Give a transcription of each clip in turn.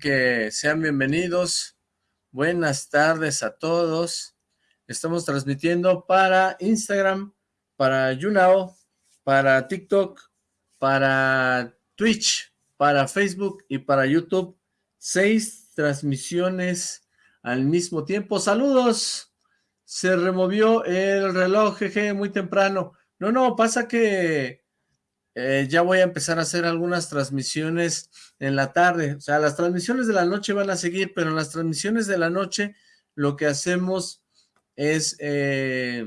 Que sean bienvenidos. Buenas tardes a todos. Estamos transmitiendo para Instagram, para YouNow, para TikTok, para Twitch, para Facebook y para YouTube. Seis transmisiones al mismo tiempo. ¡Saludos! Se removió el reloj, jeje, muy temprano. No, no, pasa que eh, ya voy a empezar a hacer algunas transmisiones en la tarde. O sea, las transmisiones de la noche van a seguir, pero en las transmisiones de la noche lo que hacemos es eh,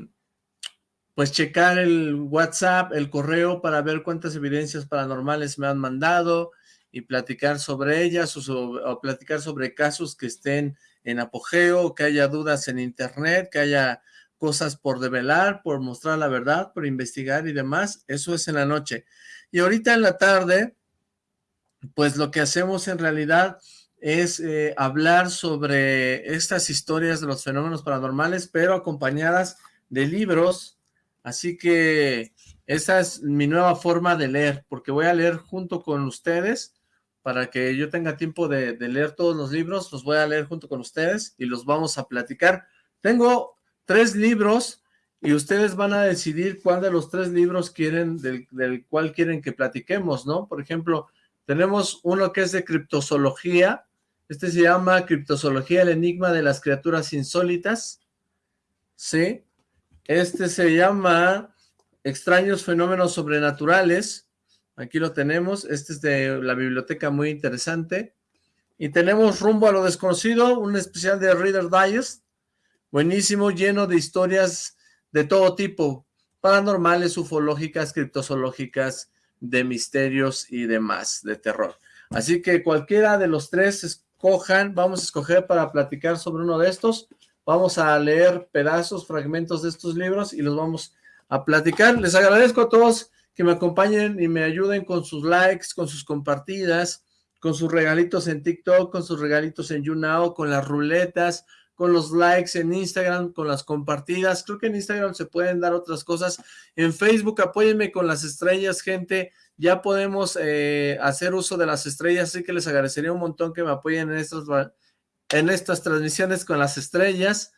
pues checar el WhatsApp, el correo para ver cuántas evidencias paranormales me han mandado y platicar sobre ellas o, platicar sobre casos que estén en apogeo, que haya dudas en internet, que haya cosas por develar, por mostrar la verdad, por investigar y demás, eso es en la noche. Y ahorita en la tarde, pues lo que hacemos en realidad es eh, hablar sobre estas historias de los fenómenos paranormales, pero acompañadas de libros, así que esa es mi nueva forma de leer, porque voy a leer junto con ustedes, para que yo tenga tiempo de, leer todos los libros, los voy a leer junto con ustedes y los vamos a platicar. Tengo tres libros y ustedes van a decidir cuál de los tres libros quieren, del, del cual quieren que platiquemos, ¿no? Por ejemplo, tenemos uno que es de criptozoología, este se llama Criptozoología, el enigma de las criaturas insólitas, ¿sí? Este se llama Extraños fenómenos sobrenaturales, Aquí lo tenemos. Este es de la biblioteca muy interesante. Y tenemos Rumbo a lo Desconocido, un especial de Reader Digest. Buenísimo, lleno de historias de todo tipo. Paranormales, ufológicas, criptozoológicas, de misterios y demás, de terror. Así que cualquiera de los tres escojan, vamos a escoger para platicar sobre uno de estos. Vamos a leer pedazos, fragmentos de estos libros y los vamos a platicar. Les agradezco a todos que me acompañen y me ayuden con sus likes, con sus compartidas, con sus regalitos en TikTok, con sus regalitos en YouNow, con las ruletas, con los likes en Instagram, con las compartidas. Creo que en Instagram se pueden dar otras cosas. En Facebook apóyenme con las estrellas, gente. Ya podemos eh, hacer uso de las estrellas, así que les agradecería un montón que me apoyen en estas, en estas transmisiones con las estrellas.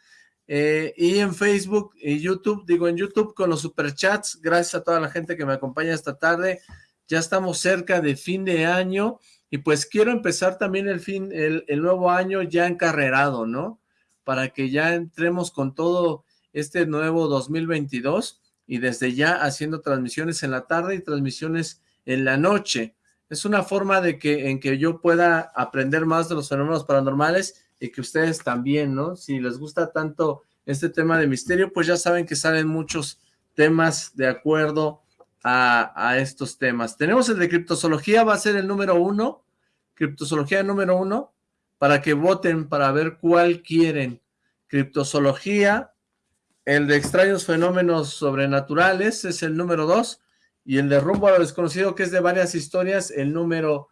Eh, y en Facebook y YouTube, digo en YouTube con los superchats, gracias a toda la gente que me acompaña esta tarde, ya estamos cerca de fin de año, y pues quiero empezar también el fin, el, nuevo año ya encarrerado, ¿no? Para que ya entremos con todo este nuevo 2022, y desde ya haciendo transmisiones en la tarde y transmisiones en la noche. Es una forma de que en que yo pueda aprender más de los fenómenos paranormales y que ustedes también, ¿no? Si les gusta tanto este tema de misterio, pues ya saben que salen muchos temas de acuerdo a, estos temas. Tenemos el de criptozoología, va a ser el número uno, criptozoología número uno, para que voten para ver cuál quieren. Criptozoología, el de extraños fenómenos sobrenaturales es el número dos, y el de rumbo a lo desconocido, que es de varias historias, el número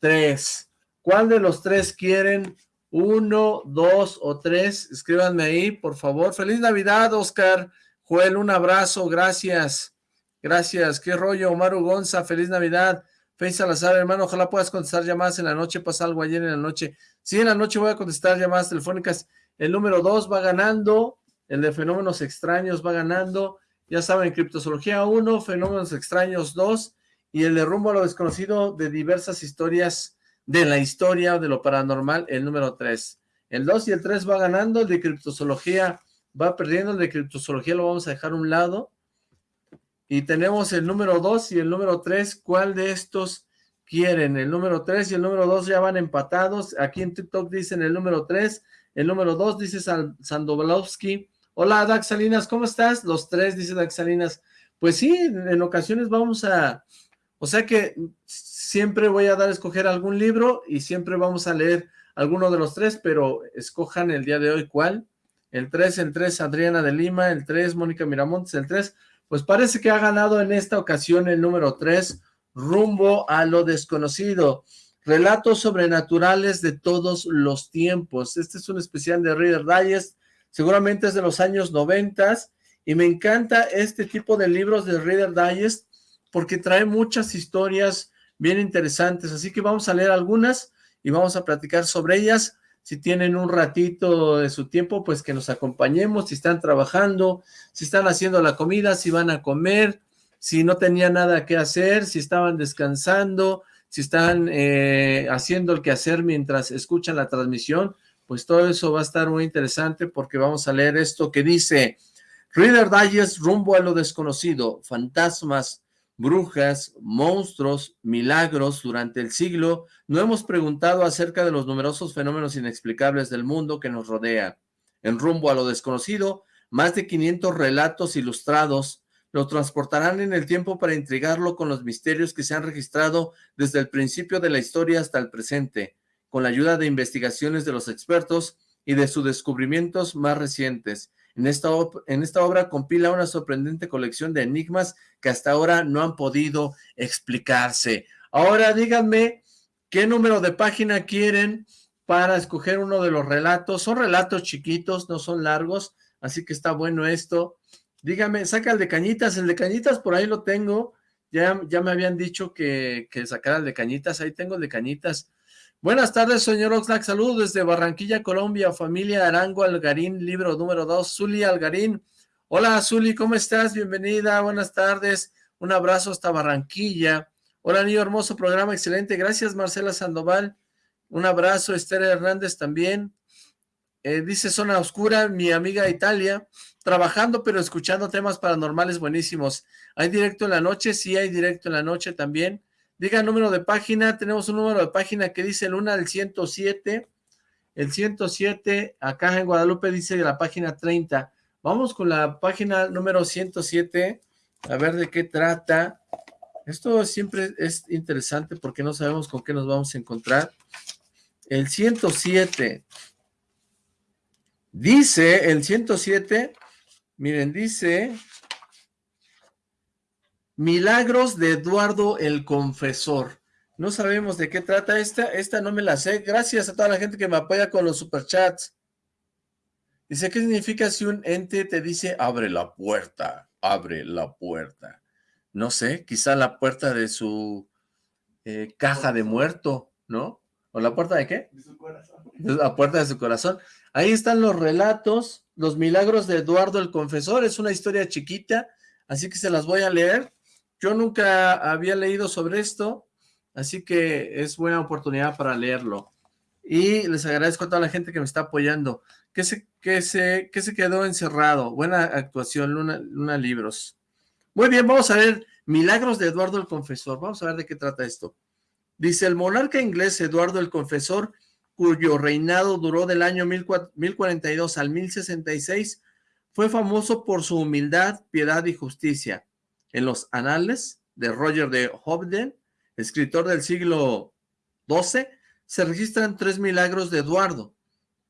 tres. ¿Cuál de los tres quieren uno, dos o tres, escríbanme ahí, por favor. Feliz Navidad, Oscar. Joel, un abrazo, gracias. Gracias. ¿Qué rollo, Omar Gonza? Feliz Navidad. Fey Salazar, hermano, ojalá puedas contestar llamadas en la noche. Pasa algo ayer en la noche. Sí, en la noche voy a contestar llamadas telefónicas. El número dos va ganando. El de fenómenos extraños va ganando. Ya saben, criptozoología 1, fenómenos extraños 2 y el de rumbo a lo desconocido de diversas historias de la historia de lo paranormal, el número 3. El 2 y el 3 va ganando, el de criptozoología va perdiendo, el de criptozoología lo vamos a dejar a un lado. Y tenemos el número 2 y el número 3, ¿cuál de estos quieren? El número 3 y el número 2 ya van empatados. Aquí en TikTok dicen el número 3, el número 2 dice Sandovalowski. Hola, Dax Salinas, ¿cómo estás? Los tres, dice Dax Salinas. Pues sí, en ocasiones vamos a... O sea que siempre voy a dar a escoger algún libro y siempre vamos a leer alguno de los tres, pero escojan el día de hoy cuál. El 3, el 3 Adriana de Lima, el 3 Mónica Miramontes, el 3, pues parece que ha ganado en esta ocasión el número 3, Rumbo a lo Desconocido. Relatos sobrenaturales de todos los tiempos. Este es un especial de Reader Digest, seguramente es de los años 90 y me encanta este tipo de libros de Reader Digest porque trae muchas historias bien interesantes, así que vamos a leer algunas y vamos a platicar sobre ellas. Si tienen un ratito de su tiempo, pues que nos acompañemos, si están trabajando, si están haciendo la comida, si van a comer, si no tenían nada que hacer, si estaban descansando, si están eh, haciendo el quehacer mientras escuchan la transmisión, pues todo eso va a estar muy interesante porque vamos a leer esto que dice Reader Digest rumbo a lo desconocido, fantasmas, brujas, monstruos, milagros durante el siglo, no hemos preguntado acerca de los numerosos fenómenos inexplicables del mundo que nos rodea. En rumbo a lo desconocido, más de 500 relatos ilustrados lo transportarán en el tiempo para intrigarlo con los misterios que se han registrado desde el principio de la historia hasta el presente, con la ayuda de investigaciones de los expertos y de sus descubrimientos más recientes. En esta, en esta obra compila una sorprendente colección de enigmas que hasta ahora no han podido explicarse. Ahora díganme qué número de página quieren para escoger uno de los relatos. Son relatos chiquitos, no son largos, así que está bueno esto. Dígame, saca el de Cañitas, el de Cañitas por ahí lo tengo. Ya, ya me habían dicho que, que sacara el de Cañitas, ahí tengo el de Cañitas. Buenas tardes, señor Oxlack. Saludos desde Barranquilla, Colombia. Familia Arango Algarín, libro número 2. Zuli Algarín. Hola, Zuli, ¿cómo estás? Bienvenida, buenas tardes. Un abrazo hasta Barranquilla. Hola, niño hermoso programa, excelente. Gracias, Marcela Sandoval. Un abrazo, Esther Hernández también. Eh, dice Zona Oscura, mi amiga Italia, trabajando pero escuchando temas paranormales buenísimos. ¿Hay directo en la noche? Sí, hay directo en la noche también. Diga número de página, tenemos un número de página que dice Luna del 107, el 107, acá en Guadalupe dice la página 30. Vamos con la página número 107, a ver de qué trata. Esto siempre es interesante porque no sabemos con qué nos vamos a encontrar. El 107, dice el 107, miren, dice Milagros de Eduardo el Confesor. No sabemos de qué trata esta, esta no me la sé. Gracias a toda la gente que me apoya con los superchats. Dice, ¿qué significa si un ente te dice, abre la puerta, abre la puerta? No sé, quizá la puerta de su eh, caja de muerto, ¿no? ¿O la puerta de qué? De su corazón. La puerta de su corazón. Ahí están los relatos, los milagros de Eduardo el Confesor. Es una historia chiquita, así que se las voy a leer. Yo nunca había leído sobre esto, así que es buena oportunidad para leerlo. Y les agradezco a toda la gente que me está apoyando. ¿Qué se, qué se, qué se quedó encerrado? Buena actuación, Luna, Luna Libros. Muy bien, vamos a ver Milagros de Eduardo el Confesor. Vamos a ver de qué trata esto. Dice, el monarca inglés Eduardo el Confesor, cuyo reinado duró del año 1042 al 1066, fue famoso por su humildad, piedad y justicia en los anales de Roger de Hobden, escritor del siglo XII, se registran tres milagros de Eduardo.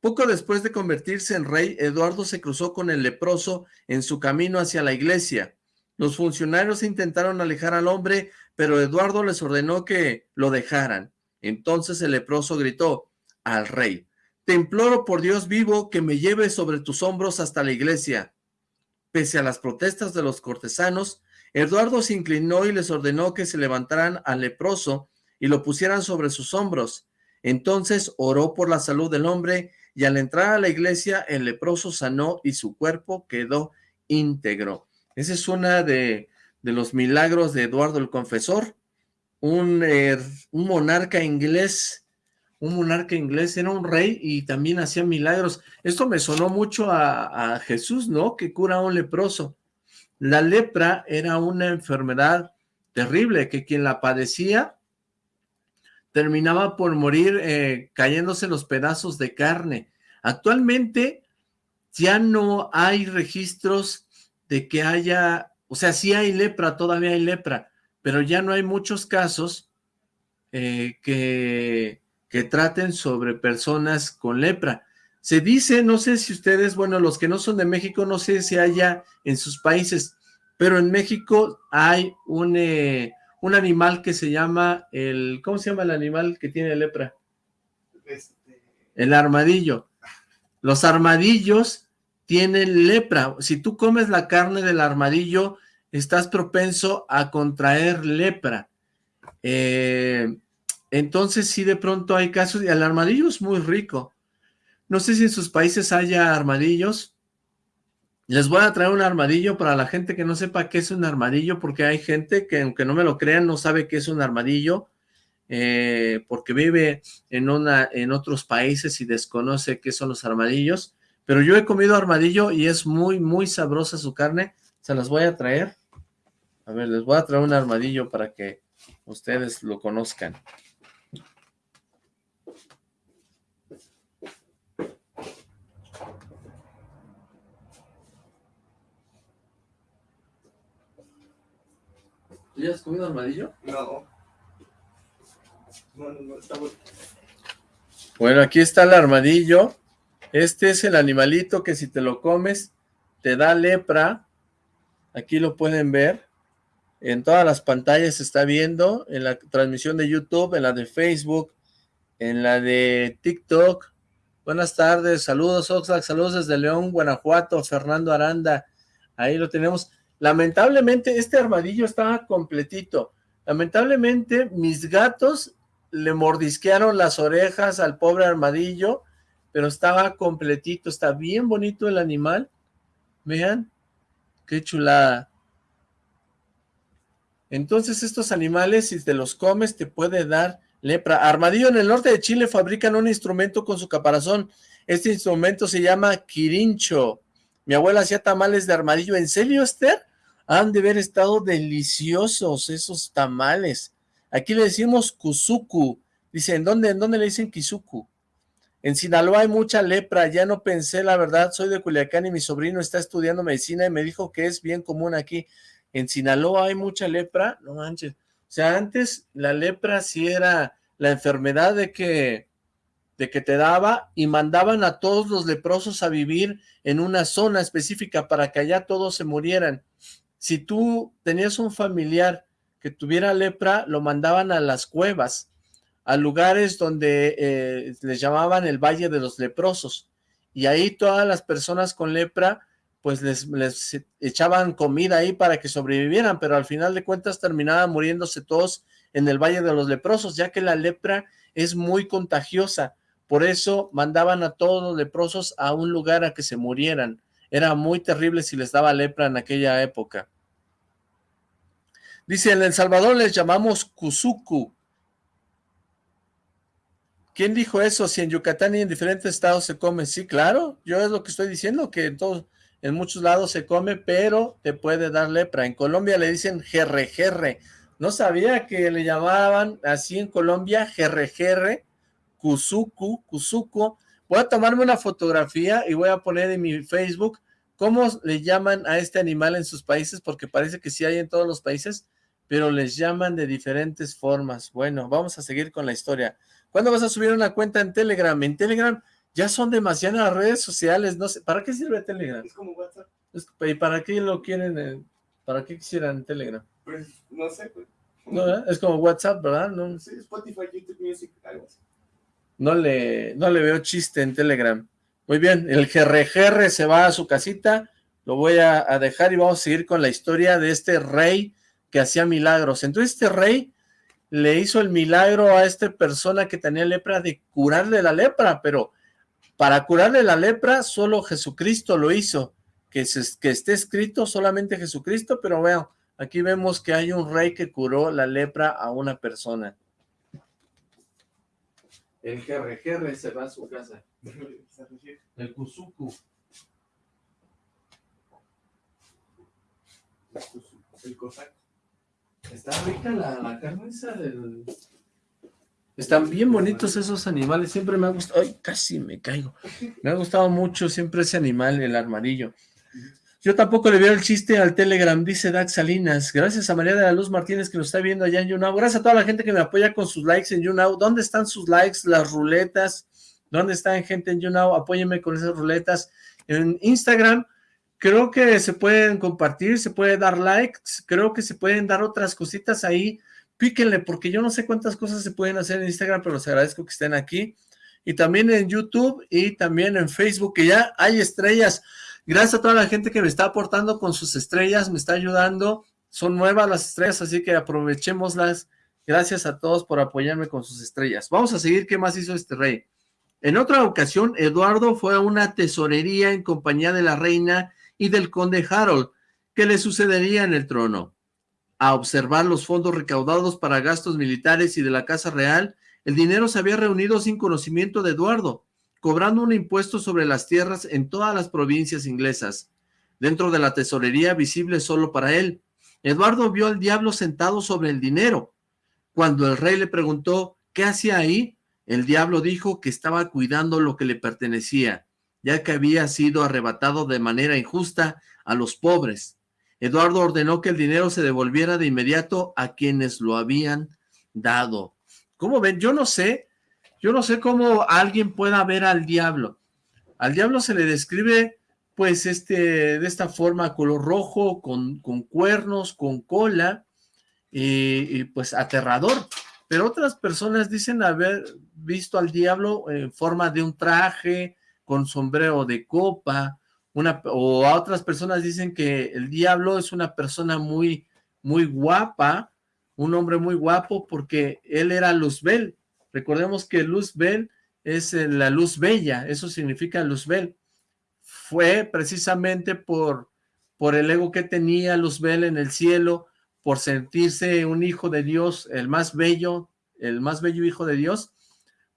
Poco después de convertirse en rey, Eduardo se cruzó con el leproso en su camino hacia la iglesia. Los funcionarios intentaron alejar al hombre, pero Eduardo les ordenó que lo dejaran. Entonces el leproso gritó al rey, «Te imploro por Dios vivo que me lleves sobre tus hombros hasta la iglesia». Pese a las protestas de los cortesanos, Eduardo se inclinó y les ordenó que se levantaran al leproso y lo pusieran sobre sus hombros. Entonces oró por la salud del hombre y al entrar a la iglesia el leproso sanó y su cuerpo quedó íntegro. Ese es uno de, los milagros de Eduardo el Confesor, un, eh, un monarca inglés un monarca inglés, era un rey y también hacía milagros. Esto me sonó mucho a, a, Jesús, ¿no? Que cura a un leproso. La lepra era una enfermedad terrible que quien la padecía terminaba por morir eh, cayéndose los pedazos de carne. Actualmente ya no hay registros de que haya, o sea, sí hay lepra, todavía hay lepra, pero ya no hay muchos casos eh, que, que traten sobre personas con lepra. Se dice, no sé si ustedes, bueno, los que no son de México, no sé si haya en sus países, pero en México hay un, eh, un animal que se llama el, ¿cómo se llama el animal que tiene lepra? Este... El armadillo. Los armadillos tienen lepra. Si tú comes la carne del armadillo, estás propenso a contraer lepra. Eh, Entonces sí de pronto hay casos, y el armadillo es muy rico. No sé si en sus países haya armadillos. Les voy a traer un armadillo para la gente que no sepa qué es un armadillo, porque hay gente que aunque no me lo crean no sabe qué es un armadillo, eh, porque vive en, una, en otros países y desconoce qué son los armadillos. Pero yo he comido armadillo y es muy, muy sabrosa su carne. Se las voy a traer. A ver, les voy a traer un armadillo para que ustedes lo conozcan. ¿Tú ya has comido armadillo? No. No, no, no, está bueno. Bueno, aquí está el armadillo. Este es el animalito que si te lo comes te da lepra. Aquí lo pueden ver. En todas las pantallas se está viendo. En la transmisión de YouTube, en la de Facebook, en la de TikTok. Buenas tardes, saludos Oxlack, saludos desde León, Guanajuato, Fernando Aranda. Ahí lo tenemos. Lamentablemente este armadillo estaba completito. Lamentablemente mis gatos le mordisquearon las orejas al pobre armadillo, pero estaba completito, está bien bonito el animal. Vean, qué chulada. Entonces estos animales, si te los comes, te puede dar lepra. Armadillo en el norte de Chile fabrican un instrumento con su caparazón. Este instrumento se llama quirincho. Mi abuela hacía tamales de armadillo. ¿En serio, Esther? Han de haber estado deliciosos esos tamales. Aquí le decimos kuzuku. Dice, ¿en dónde, ¿en dónde le dicen kizuku? En Sinaloa hay mucha lepra, ya no pensé, la verdad, soy de Culiacán y mi sobrino está estudiando medicina y me dijo que es bien común aquí. En Sinaloa hay mucha lepra, no manches. O sea, antes la lepra sí era la enfermedad de que de que te daba y mandaban a todos los leprosos a vivir en una zona específica para que allá todos se murieran. Si tú tenías un familiar que tuviera lepra, lo mandaban a las cuevas, a lugares donde eh, les llamaban el Valle de los Leprosos, y ahí todas las personas con lepra, pues les, les echaban comida ahí para que sobrevivieran, pero al final de cuentas terminaban muriéndose todos en el Valle de los Leprosos, ya que la lepra es muy contagiosa, por eso mandaban a todos los leprosos a un lugar a que se murieran. Era muy terrible si les daba lepra en aquella época. Dice, en El Salvador les llamamos Kuzuku. ¿Quién dijo eso? Si en Yucatán y en diferentes estados se come. Sí, claro, yo es lo que estoy diciendo, que en, muchos lados se come, pero te puede dar lepra. En Colombia le dicen jerre No sabía que le llamaban así en Colombia jerre Kuzuku, Kuzuko. Voy a tomarme una fotografía y voy a poner en mi Facebook cómo le llaman a este animal en sus países, porque parece que sí hay en todos los países, pero les llaman de diferentes formas. Bueno, vamos a seguir con la historia. ¿Cuándo vas a subir una cuenta en Telegram? En Telegram ya son demasiadas redes sociales, no sé, ¿para qué sirve Telegram? Es como WhatsApp. ¿Y para qué lo quieren, eh, para qué quisieran Telegram? Pues, no sé, pues. No, es como WhatsApp, ¿verdad? No. Sí, Spotify, YouTube Music, algo así. No le, no le veo chiste en Telegram. Muy bien, el GRGR se va a su casita, lo voy a, dejar y vamos a seguir con la historia de este rey que hacía milagros. Entonces este rey le hizo el milagro a esta persona que tenía lepra de curarle la lepra, pero para curarle la lepra solo Jesucristo lo hizo, que, que esté escrito solamente Jesucristo, pero vean, aquí vemos que hay un rey que curó la lepra a una persona. El GRGR se va a su casa. El Kuzuku. El Cossack. Está rica la, la carne esa del... Están bien bonitos esos animales, siempre me ha gustado, ay, casi me caigo, me ha gustado mucho siempre ese animal, el armadillo. Yo tampoco le veo el chiste al Telegram, dice Dax Salinas. Gracias a María de la Luz Martínez que nos está viendo allá en YouNow. Gracias a toda la gente que me apoya con sus likes en YouNow. ¿Dónde están sus likes, las ruletas? ¿Dónde están gente en YouNow? Apóyenme con esas ruletas. En Instagram creo que se pueden compartir, se puede dar likes. Creo que se pueden dar otras cositas ahí. Píquenle porque yo no sé cuántas cosas se pueden hacer en Instagram, pero les agradezco que estén aquí. Y también en YouTube y también en Facebook, que ya hay estrellas. Gracias a toda la gente que me está aportando con sus estrellas, me está ayudando. Son nuevas las estrellas, así que aprovechémoslas Gracias a todos por apoyarme con sus estrellas. Vamos a seguir qué más hizo este rey. En otra ocasión, Eduardo fue a una tesorería en compañía de la reina y del conde Harold, que le sucedería en el trono. A observar los fondos recaudados para gastos militares y de la Casa Real, el dinero se había reunido sin conocimiento de Eduardo, cobrando un impuesto sobre las tierras en todas las provincias inglesas, dentro de la tesorería visible solo para él. Eduardo vio al diablo sentado sobre el dinero. Cuando el rey le preguntó qué hacía ahí, el diablo dijo que estaba cuidando lo que le pertenecía, ya que había sido arrebatado de manera injusta a los pobres. Eduardo ordenó que el dinero se devolviera de inmediato a quienes lo habían dado. ¿Cómo ven? Yo no sé, yo no sé cómo alguien pueda ver al diablo. Al diablo se le describe, pues, este, de esta forma, color rojo, con, con cuernos, con cola, y, pues aterrador. Pero otras personas dicen haber visto al diablo en forma de un traje, con sombrero de copa, o a otras personas dicen que el diablo es una persona muy, muy guapa, un hombre muy guapo porque él era Luzbel. Recordemos que Luzbel es eh, la luz bella, eso significa Luzbel. Fue precisamente por, por el ego que tenía Luzbel en el cielo, por sentirse un hijo de Dios, el más bello, el más bello hijo de Dios,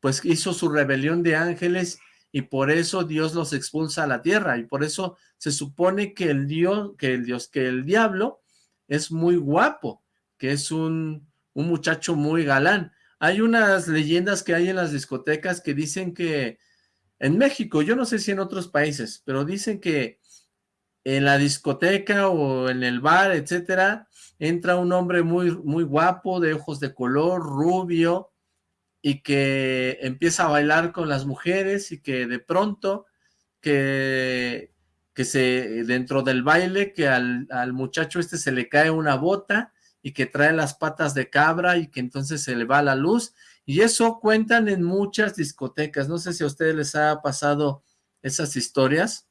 pues hizo su rebelión de ángeles y por eso Dios los expulsa a la tierra y por eso se supone que el Dios, que el Dios, que el diablo es muy guapo, que es un, un muchacho muy galán. Hay unas leyendas que hay en las discotecas que dicen que en México, yo no sé si en otros países, pero dicen que en la discoteca o en el bar, etcétera, entra un hombre muy, muy guapo, de ojos de color, rubio, y que empieza a bailar con las mujeres y que de pronto, que, que se, dentro del baile, que al, al muchacho este se le cae una bota y que trae las patas de cabra y que entonces se le va la luz y eso cuentan en muchas discotecas, no sé si a ustedes les ha pasado esas historias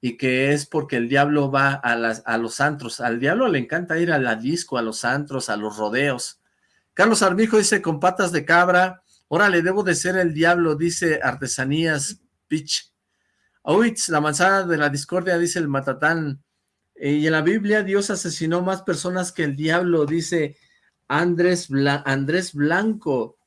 y que es porque el diablo va a, las, a los antros, al diablo le encanta ir a la disco, a los antros, a los rodeos. Carlos Armijo dice con patas de cabra, órale, debo de ser el diablo, dice Artesanías Pitch. Oitz, la manzana de la discordia, dice el matatán, y en la Biblia Dios asesinó más personas que el diablo, dice Andrés, Andrés Blanco.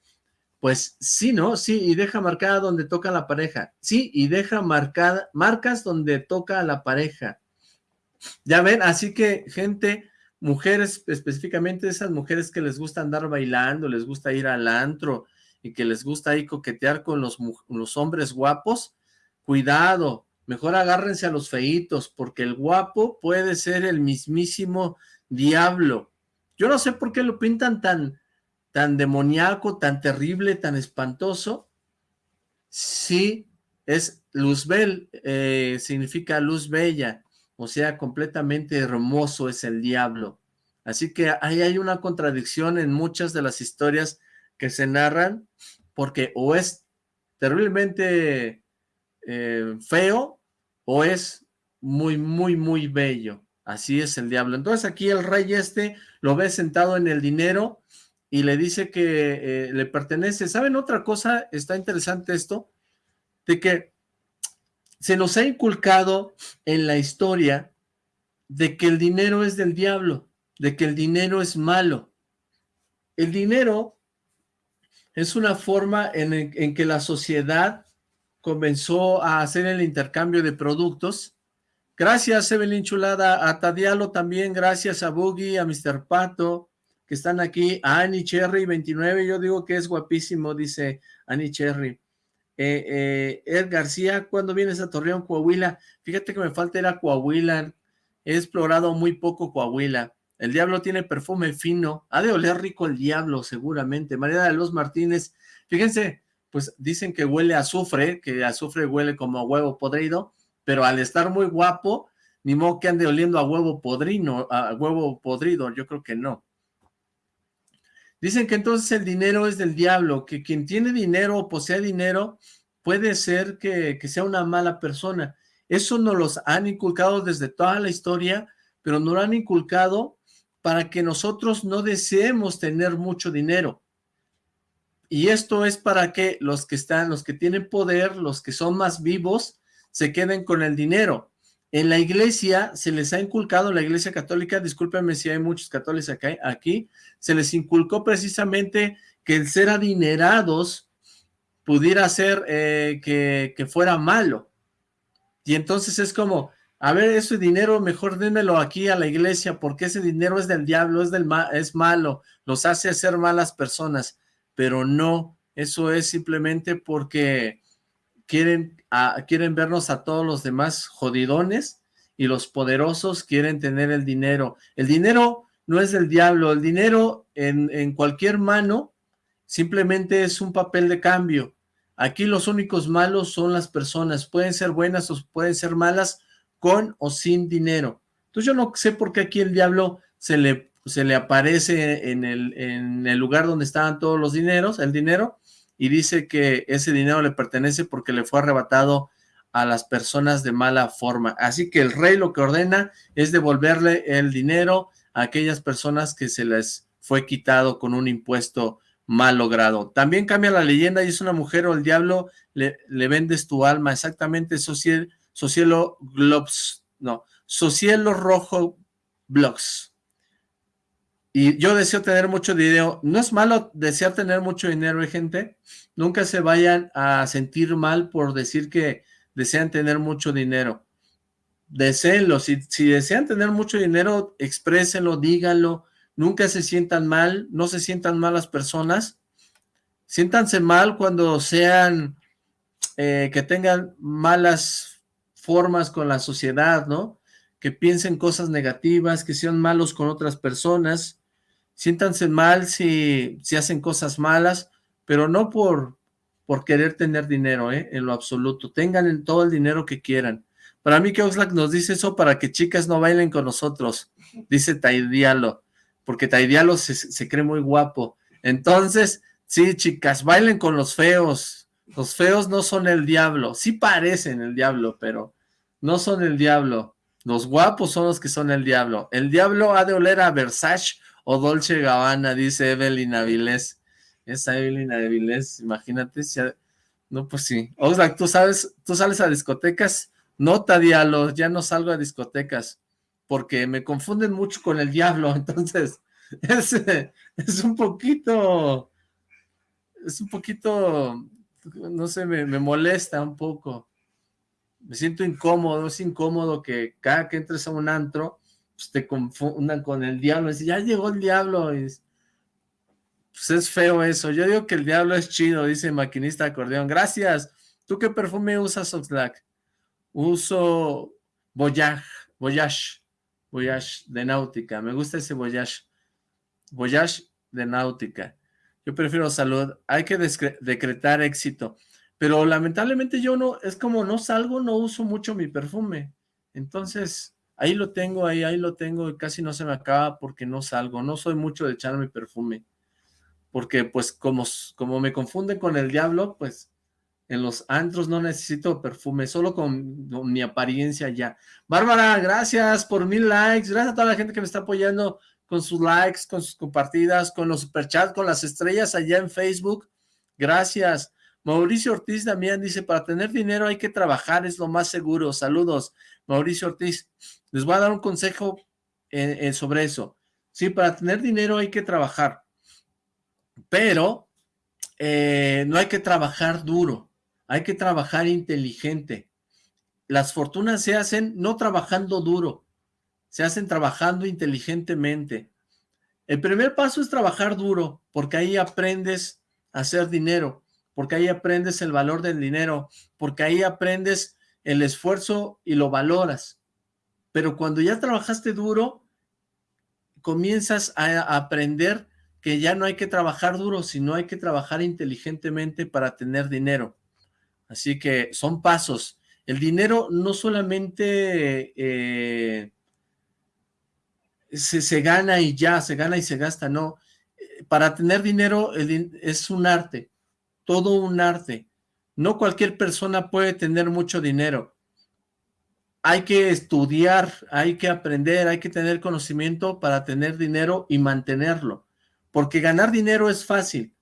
Pues sí, ¿no? Sí, y deja marcada donde toca la pareja. Sí, y deja marcada, marcas donde toca la pareja. Ya ven, así que gente, mujeres, específicamente esas mujeres que les gusta andar bailando, les gusta ir al antro y que les gusta ahí coquetear con los hombres guapos, cuidado, mejor agárrense a los feitos, porque el guapo puede ser el mismísimo diablo. Yo no sé por qué lo pintan tan, tan demoníaco, tan terrible, tan espantoso. Sí, es Luzbel, eh, significa luz bella, o sea, completamente hermoso es el diablo. Así que ahí hay una contradicción en muchas de las historias que se narran, porque o es terriblemente eh, feo, o es muy, muy, muy bello. Así es el diablo. Entonces aquí el rey este lo ve sentado en el dinero y le dice que eh, le pertenece. ¿Saben otra cosa? Está interesante esto, de que se nos ha inculcado en la historia de que el dinero es del diablo, de que el dinero es malo. El dinero es una forma en, en que la sociedad comenzó a hacer el intercambio de productos. Gracias, Evelyn Chulada, a Tadialo también, gracias a Boogie, a Mr. Pato, que están aquí, a Annie Cherry 29, yo digo que es guapísimo, dice Annie Cherry. Eh, eh, Ed García, ¿cuándo vienes a Torreón, Coahuila? Fíjate que me falta ir Coahuila, he explorado muy poco Coahuila. El diablo tiene perfume fino, ha de oler rico el diablo, seguramente. María de los Martínez, fíjense, pues dicen que huele a azufre, que azufre huele como a huevo podrido, pero al estar muy guapo, ni modo que ande oliendo a huevo podrino, a huevo podrido, yo creo que no. Dicen que entonces el dinero es del diablo, que quien tiene dinero o posee dinero puede ser que, que sea una mala persona. Eso nos los han inculcado desde toda la historia, pero no lo han inculcado para que nosotros no deseemos tener mucho dinero. Y esto es para que los que están, los que tienen poder, los que son más vivos, se queden con el dinero. En la iglesia se les ha inculcado, la iglesia católica, discúlpenme si hay muchos católicos acá, aquí, se les inculcó precisamente que el ser adinerados pudiera ser eh, que, fuera malo. Y entonces es como, a ver, ese dinero mejor démelo aquí a la iglesia, porque ese dinero es del diablo, es, del es malo, los hace ser malas personas, pero no, eso es simplemente porque quieren, quieren vernos a todos los demás jodidones y los poderosos quieren tener el dinero. El dinero no es del diablo, el dinero en, en cualquier mano simplemente es un papel de cambio. Aquí los únicos malos son las personas, pueden ser buenas o pueden ser malas, con o sin dinero. Entonces yo no sé por qué aquí el diablo se le, se le aparece en el, en el lugar donde estaban todos los dineros, el dinero, y dice que ese dinero le pertenece porque le fue arrebatado a las personas de mala forma. Así que el rey lo que ordena es devolverle el dinero a aquellas personas que se les fue quitado con un impuesto mal logrado. También cambia la leyenda y es una mujer o el diablo le, le vendes tu alma. Exactamente, sí, Socielo Globs, no, Socielo Rojo Blogs. Y yo deseo tener mucho dinero. No es malo desear tener mucho dinero, ¿eh, gente. Nunca se vayan a sentir mal por decir que desean tener mucho dinero. Deseenlo. Si, si desean tener mucho dinero, exprésenlo, díganlo. Nunca se sientan mal, no se sientan mal las personas. Siéntanse mal cuando sean, eh, que tengan malas formas con la sociedad, ¿no? Que piensen cosas negativas, que sean malos con otras personas, siéntanse mal si, si hacen cosas malas, pero no por, por querer tener dinero, ¿eh? En lo absoluto. Tengan todo el dinero que quieran. Para mí que Oxlack nos dice eso para que chicas no bailen con nosotros, dice Taidialo, porque Taidialo se, se cree muy guapo. Entonces, sí, chicas, bailen con los feos. Los feos no son el diablo, sí parecen el diablo, pero no son el diablo. Los guapos son los que son el diablo. El diablo ha de oler a Versace o Dolce Gabbana, dice Evelyn Avilés. Esa Evelyn Avilés, imagínate. Si No, pues sí. Oxlack, ¿tú sabes, tú sales a discotecas? No, diablo, ya no salgo a discotecas, porque me confunden mucho con el diablo, entonces es, es un poquito, es un poquito, no sé, me, me molesta un poco me siento incómodo, es incómodo que cada que entres a un antro, pues te confundan con el diablo, y ya llegó el diablo, pues es feo eso, yo digo que el diablo es chido, dice maquinista acordeón, gracias, ¿tú qué perfume usas, Oxlack? Uso Voyage, Voyage, Voyage de náutica, me gusta ese Voyage, Voyage de náutica, yo prefiero salud, hay que decretar éxito, pero lamentablemente yo no, es como no salgo, no uso mucho mi perfume, entonces ahí lo tengo, ahí, ahí lo tengo y casi no se me acaba porque no salgo, no soy mucho de echar mi perfume, porque pues como, como me confunden con el diablo, pues en los antros no necesito perfume, solo con, con, mi apariencia ya. Bárbara, gracias por mil likes, gracias a toda la gente que me está apoyando con sus likes, con sus compartidas, con los superchats, con las estrellas allá en Facebook, gracias. Mauricio Ortiz también dice, para tener dinero hay que trabajar, es lo más seguro. Saludos, Mauricio Ortiz. Les voy a dar un consejo eh, eh, sobre eso. Sí, para tener dinero hay que trabajar, pero eh, no hay que trabajar duro, hay que trabajar inteligente. Las fortunas se hacen no trabajando duro, se hacen trabajando inteligentemente. El primer paso es trabajar duro, porque ahí aprendes a hacer dinero porque ahí aprendes el valor del dinero, porque ahí aprendes el esfuerzo y lo valoras. Pero cuando ya trabajaste duro, comienzas a aprender que ya no hay que trabajar duro, sino hay que trabajar inteligentemente para tener dinero. Así que son pasos. El dinero no solamente eh, se, se, gana y ya, se gana y se gasta, no. Para tener dinero es un arte todo un arte. No cualquier persona puede tener mucho dinero. Hay que estudiar, hay que aprender, hay que tener conocimiento para tener dinero y mantenerlo. Porque ganar dinero es fácil,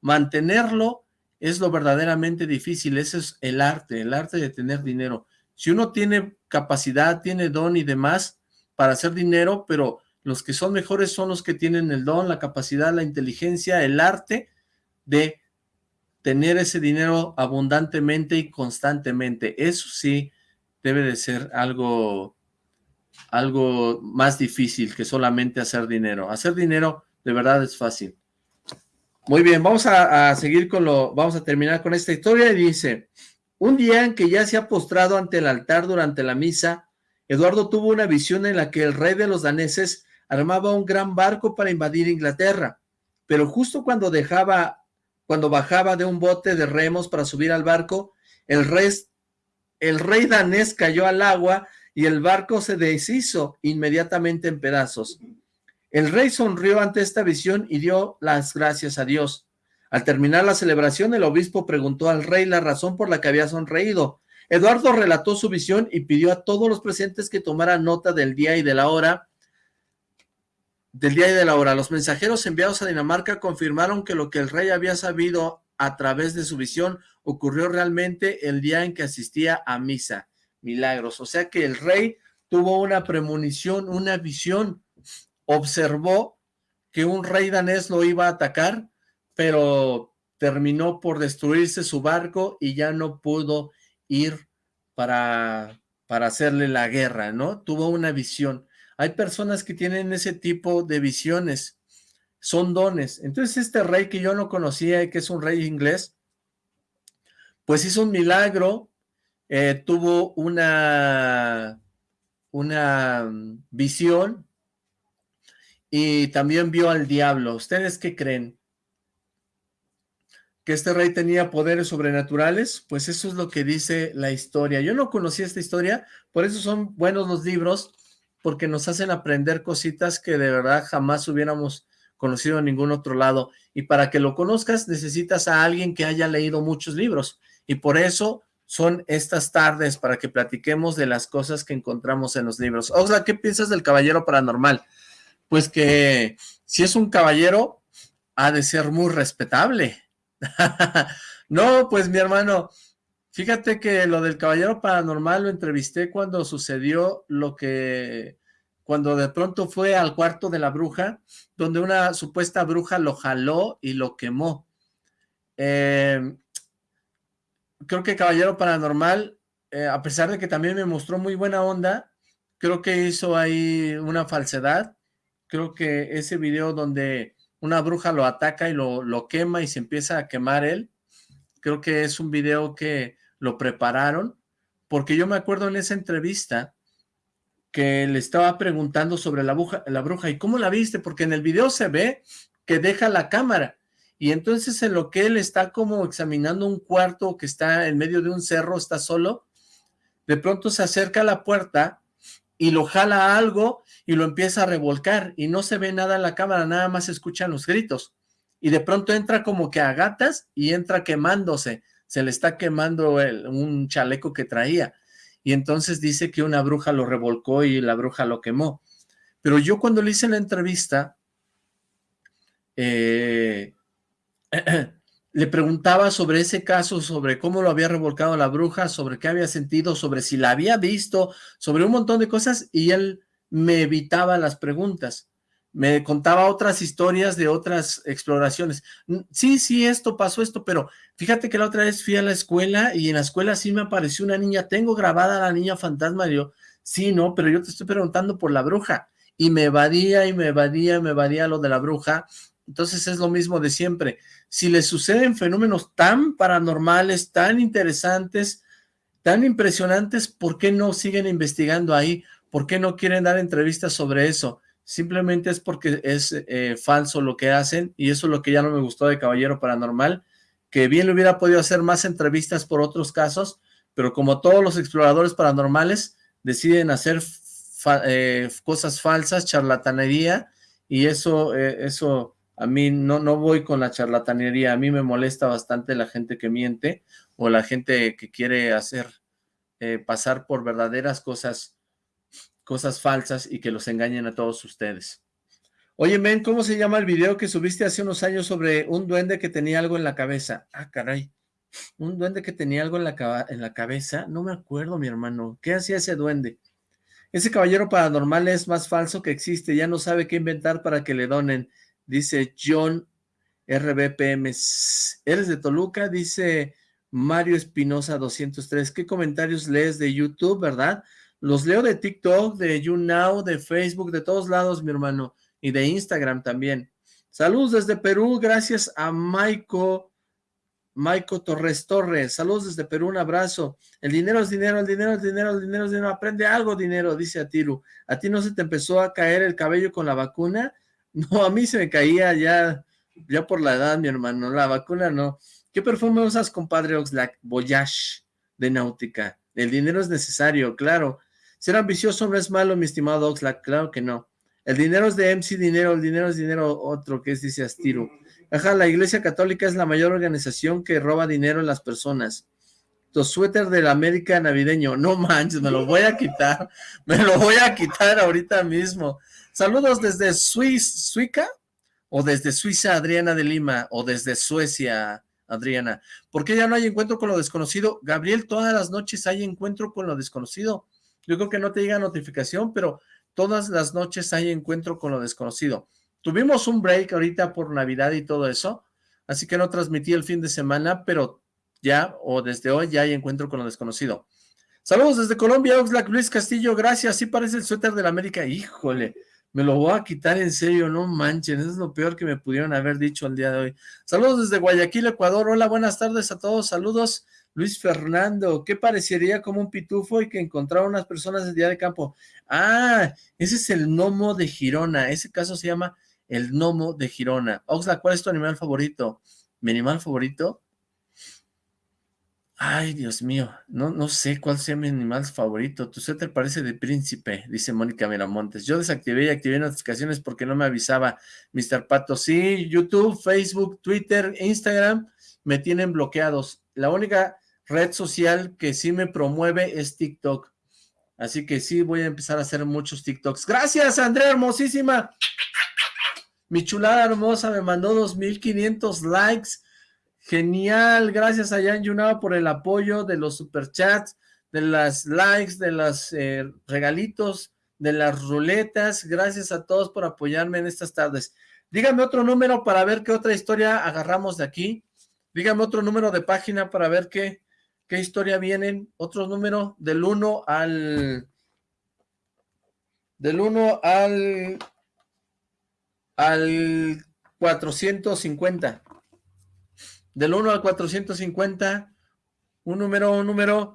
mantenerlo es lo verdaderamente difícil, ese es el arte, el arte de tener dinero. Si uno tiene capacidad, tiene don y demás para hacer dinero, pero los que son mejores son los que tienen el don, la capacidad, la inteligencia, el arte de tener ese dinero abundantemente y constantemente. Eso sí debe de ser algo, algo más difícil que solamente hacer dinero. Hacer dinero de verdad es fácil. Muy bien, vamos a, seguir con lo, vamos a terminar con esta historia y dice, un día en que ya se ha postrado ante el altar durante la misa, Eduardo tuvo una visión en la que el rey de los daneses armaba un gran barco para invadir Inglaterra, pero justo cuando dejaba, cuando bajaba de un bote de remos para subir al barco, el rey, el rey danés cayó al agua y el barco se deshizo inmediatamente en pedazos. El rey sonrió ante esta visión y dio las gracias a Dios. Al terminar la celebración, el obispo preguntó al rey la razón por la que había sonreído. Eduardo relató su visión y pidió a todos los presentes que tomaran nota del día y de la hora. Del día y de la hora. Los mensajeros enviados a Dinamarca confirmaron que lo que el rey había sabido a través de su visión ocurrió realmente el día en que asistía a misa. Milagros. O sea que el rey tuvo una premonición, una visión observó que un rey danés lo iba a atacar, pero terminó por destruirse su barco y ya no pudo ir para, para hacerle la guerra, ¿no? Tuvo una visión. Hay personas que tienen ese tipo de visiones, son dones. Entonces este rey que yo no conocía y que es un rey inglés, pues hizo un milagro, eh, tuvo una, una mm, visión, y también vio al diablo. ¿Ustedes qué creen? ¿Que este rey tenía poderes sobrenaturales? Pues eso es lo que dice la historia. Yo no conocía esta historia, por eso son buenos los libros, porque nos hacen aprender cositas que de verdad jamás hubiéramos conocido en ningún otro lado. Y para que lo conozcas necesitas a alguien que haya leído muchos libros. Y por eso son estas tardes para que platiquemos de las cosas que encontramos en los libros. Oxla, ¿qué piensas del Caballero Paranormal? pues que si es un caballero, ha de ser muy respetable. no, pues mi hermano, fíjate que lo del caballero paranormal lo entrevisté cuando sucedió lo que, cuando de pronto fue al cuarto de la bruja, donde una supuesta bruja lo jaló y lo quemó. Eh, creo que Caballero Paranormal, eh, a pesar de que también me mostró muy buena onda, creo que hizo ahí una falsedad, creo que ese video donde una bruja lo ataca y lo, lo quema y se empieza a quemar él, creo que es un video que lo prepararon, porque yo me acuerdo en esa entrevista que le estaba preguntando sobre la bruja, la bruja, ¿y cómo la viste? Porque en el video se ve que deja la cámara, y entonces en lo que él está como examinando un cuarto que está en medio de un cerro, está solo, de pronto se acerca a la puerta y lo jala algo y lo empieza a revolcar y no se ve nada en la cámara, nada más se escuchan los gritos. Y de pronto entra como que a gatas y entra quemándose, se le está quemando el, un chaleco que traía. Y entonces dice que una bruja lo revolcó y la bruja lo quemó. Pero yo cuando le hice la entrevista, eh, le preguntaba sobre ese caso, sobre cómo lo había revolcado la bruja, sobre qué había sentido, sobre si la había visto, sobre un montón de cosas, y él me evitaba las preguntas. Me contaba otras historias de otras exploraciones. Sí, sí, esto pasó esto, pero fíjate que la otra vez fui a la escuela y en la escuela sí me apareció una niña. Tengo grabada a la niña fantasma. Y yo, sí, no, pero yo te estoy preguntando por la bruja. Y me evadía y me evadía y me evadía lo de la bruja entonces es lo mismo de siempre. Si les suceden fenómenos tan paranormales, tan interesantes, tan impresionantes, ¿por qué no siguen investigando ahí? ¿Por qué no quieren dar entrevistas sobre eso? Simplemente es porque es eh, falso lo que hacen y eso es lo que ya no me gustó de Caballero Paranormal, que bien le hubiera podido hacer más entrevistas por otros casos, pero como todos los exploradores paranormales deciden hacer eh, cosas falsas, charlatanería, y eso, eh, eso a mí no, no voy con la charlatanería, a mí me molesta bastante la gente que miente o la gente que quiere hacer eh, pasar por verdaderas cosas, cosas falsas y que los engañen a todos ustedes. Oye, men, ¿cómo se llama el video que subiste hace unos años sobre un duende que tenía algo en la cabeza? Ah, caray. Un duende que tenía algo en la, en la cabeza. No me acuerdo, mi hermano. ¿Qué hacía ese duende? Ese caballero paranormal es más falso que existe. Ya no sabe qué inventar para que le donen. Dice John RBPM. ¿Eres de Toluca? Dice Mario Espinosa 203. ¿Qué comentarios lees de YouTube, verdad? Los leo de TikTok, de YouNow, de Facebook, de todos lados, mi hermano. Y de Instagram también. Saludos desde Perú. Gracias a Maiko Maico Torres Torres, saludos desde Perú, un abrazo. El dinero es dinero, el dinero es dinero, el dinero es dinero. Aprende algo, dinero, dice Atiru. ¿A ti no se te empezó a caer el cabello con la vacuna? No, a mí se me caía ya, ya por la edad, mi hermano. La vacuna no. ¿Qué perfume usas, compadre Oxlack? Voyage de Náutica. El dinero es necesario, claro. Ser ambicioso no es malo, mi estimado Oxlack, claro que no. El dinero es de MC Dinero, el dinero es dinero otro, que es, dice Astiru. Ajá, la Iglesia Católica es la mayor organización que roba dinero en las personas. Tu suéter del América navideño. No manches, me lo voy a quitar. Me lo voy a quitar ahorita mismo. Saludos desde Suiza, Suica, o desde Suiza, Adriana de Lima, o desde Suecia, Adriana. ¿Por qué ya no hay encuentro con lo desconocido? Gabriel, todas las noches hay encuentro con lo desconocido. Yo creo que no te llega notificación, pero todas las noches hay encuentro con lo desconocido. Tuvimos un break ahorita por Navidad y todo eso, así que no transmití el fin de semana, pero ya, o desde hoy, ya hay encuentro con lo desconocido. Saludos desde Colombia, Oxlack, Luis Castillo, gracias, sí parece el suéter de la América, híjole, me lo voy a quitar en serio, no manchen, es lo peor que me pudieron haber dicho el día de hoy. Saludos desde Guayaquil, Ecuador, hola, buenas tardes a todos, saludos, Luis Fernando, ¿qué parecería como un pitufo y que encontrara unas personas el día de campo? Ah, ese es el gnomo de Girona, ese caso se llama el gnomo de Girona. Oxlack, ¿cuál es tu animal favorito? ¿Mi animal favorito? Ay, Dios mío, no, no sé cuál sea mi animal favorito. Tu suéter parece de príncipe, dice Mónica Miramontes. Yo desactivé y activé notificaciones porque no me avisaba Mr. Pato. Sí, YouTube, Facebook, Twitter, Instagram me tienen bloqueados. La única red social que sí me promueve es TikTok. Así que sí, voy a empezar a hacer muchos TikToks. Gracias, Andrea, hermosísima. Mi chulada hermosa me mandó 2.500 likes. Genial, gracias a Jan Yunao por el apoyo de los superchats, de las likes, de los eh, regalitos, de las ruletas. Gracias a todos por apoyarme en estas tardes. Dígame otro número para ver qué otra historia agarramos de aquí. Dígame otro número de página para ver qué, qué historia vienen. Otro número del 1 al... Del 1 al al 450. Del 1 al 450, un número, un número,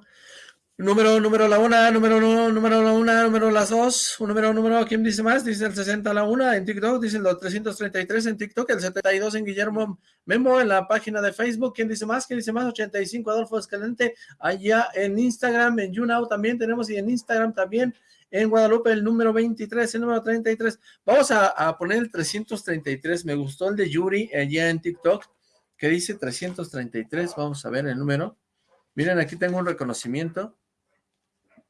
número, número la una, número uno, número la una, número las dos, un número, número, ¿quién dice más? Dice el 60 a la una en TikTok, dice el 333 en TikTok, el 72 en Guillermo Memo en la página de Facebook, ¿quién dice más? ¿Quién dice más? 85 Adolfo Escalente, allá en Instagram, en YouNow también tenemos y en Instagram también, en Guadalupe el número 23, el número 33. Vamos a, poner el 333, me gustó el de Yuri allá en TikTok, que dice 333, vamos a ver el número. Miren, aquí tengo un reconocimiento,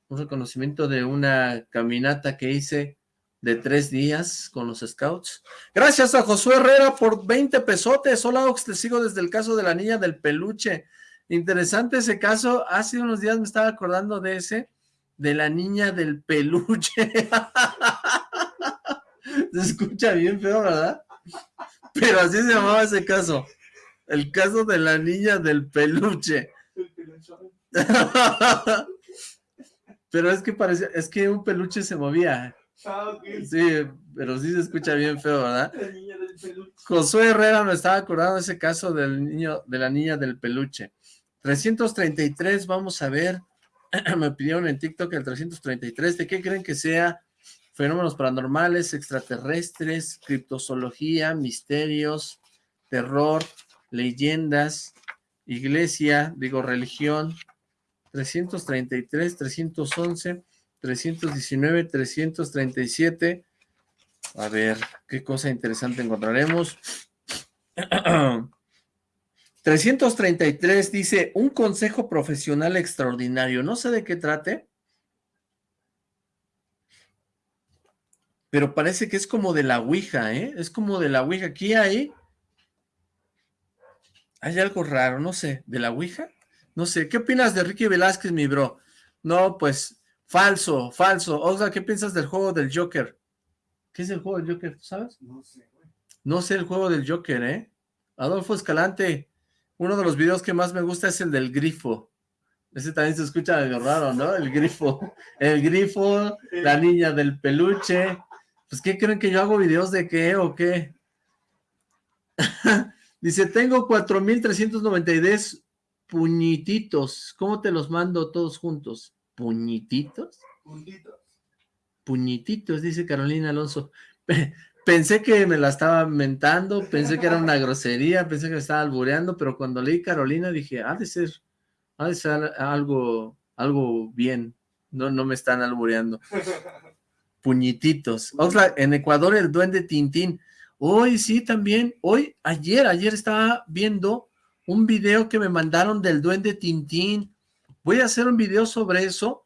un reconocimiento de una caminata que hice de tres días con los scouts. Gracias a Josué Herrera por 20 pesotes. Hola, Ox, te sigo desde el caso de la niña del peluche. Interesante ese caso. Hace unos días me estaba acordando de ese de la niña del peluche. Se escucha bien feo, ¿verdad? Pero así se llamaba ese caso. El caso de la niña del peluche. Pero es que parece, es que un peluche se movía. Ah, sí, pero sí se escucha bien feo, ¿verdad? Josué Herrera me estaba acordando de ese caso del niño, de la niña del peluche. 333, vamos a ver. me pidieron en TikTok el 333, ¿de qué creen que sea? Fenómenos paranormales, extraterrestres, criptozoología, misterios, terror, leyendas, iglesia, digo religión, 333, 311, 319, 337, a ver, qué cosa interesante encontraremos. 333 dice, un consejo profesional extraordinario. No sé de qué trate, pero parece que es como de la Ouija, ¿eh? Es como de la Ouija. Aquí hay... Hay algo raro, no sé, ¿de la Ouija? No sé, ¿qué opinas de Ricky Velázquez, mi bro? No, pues, falso, falso. Oxla, ¿qué piensas del juego del Joker? ¿Qué es el juego del Joker, sabes? No sé, güey. No sé el juego del Joker, ¿eh? Adolfo Escalante, uno de los videos que más me gusta es el del grifo. Ese también se escucha medio raro, ¿no? El grifo. El grifo, la niña del peluche. Pues, ¿qué creen que yo hago videos de qué o qué? Dice, tengo 4,392 puñititos. ¿Cómo te los mando todos juntos? ¿Puñititos? Puntitos. Puñititos, dice Carolina Alonso. Pensé que me la estaba mentando, pensé que era una grosería, pensé que me estaba albureando, pero cuando leí Carolina dije, ha de ser, ha de ser algo, algo bien. No, no me están albureando. Puñititos. Oxlack, en Ecuador el duende Tintín. Hoy sí también, hoy, ayer, ayer estaba viendo un video que me mandaron del duende Tintín. Voy a hacer un video sobre eso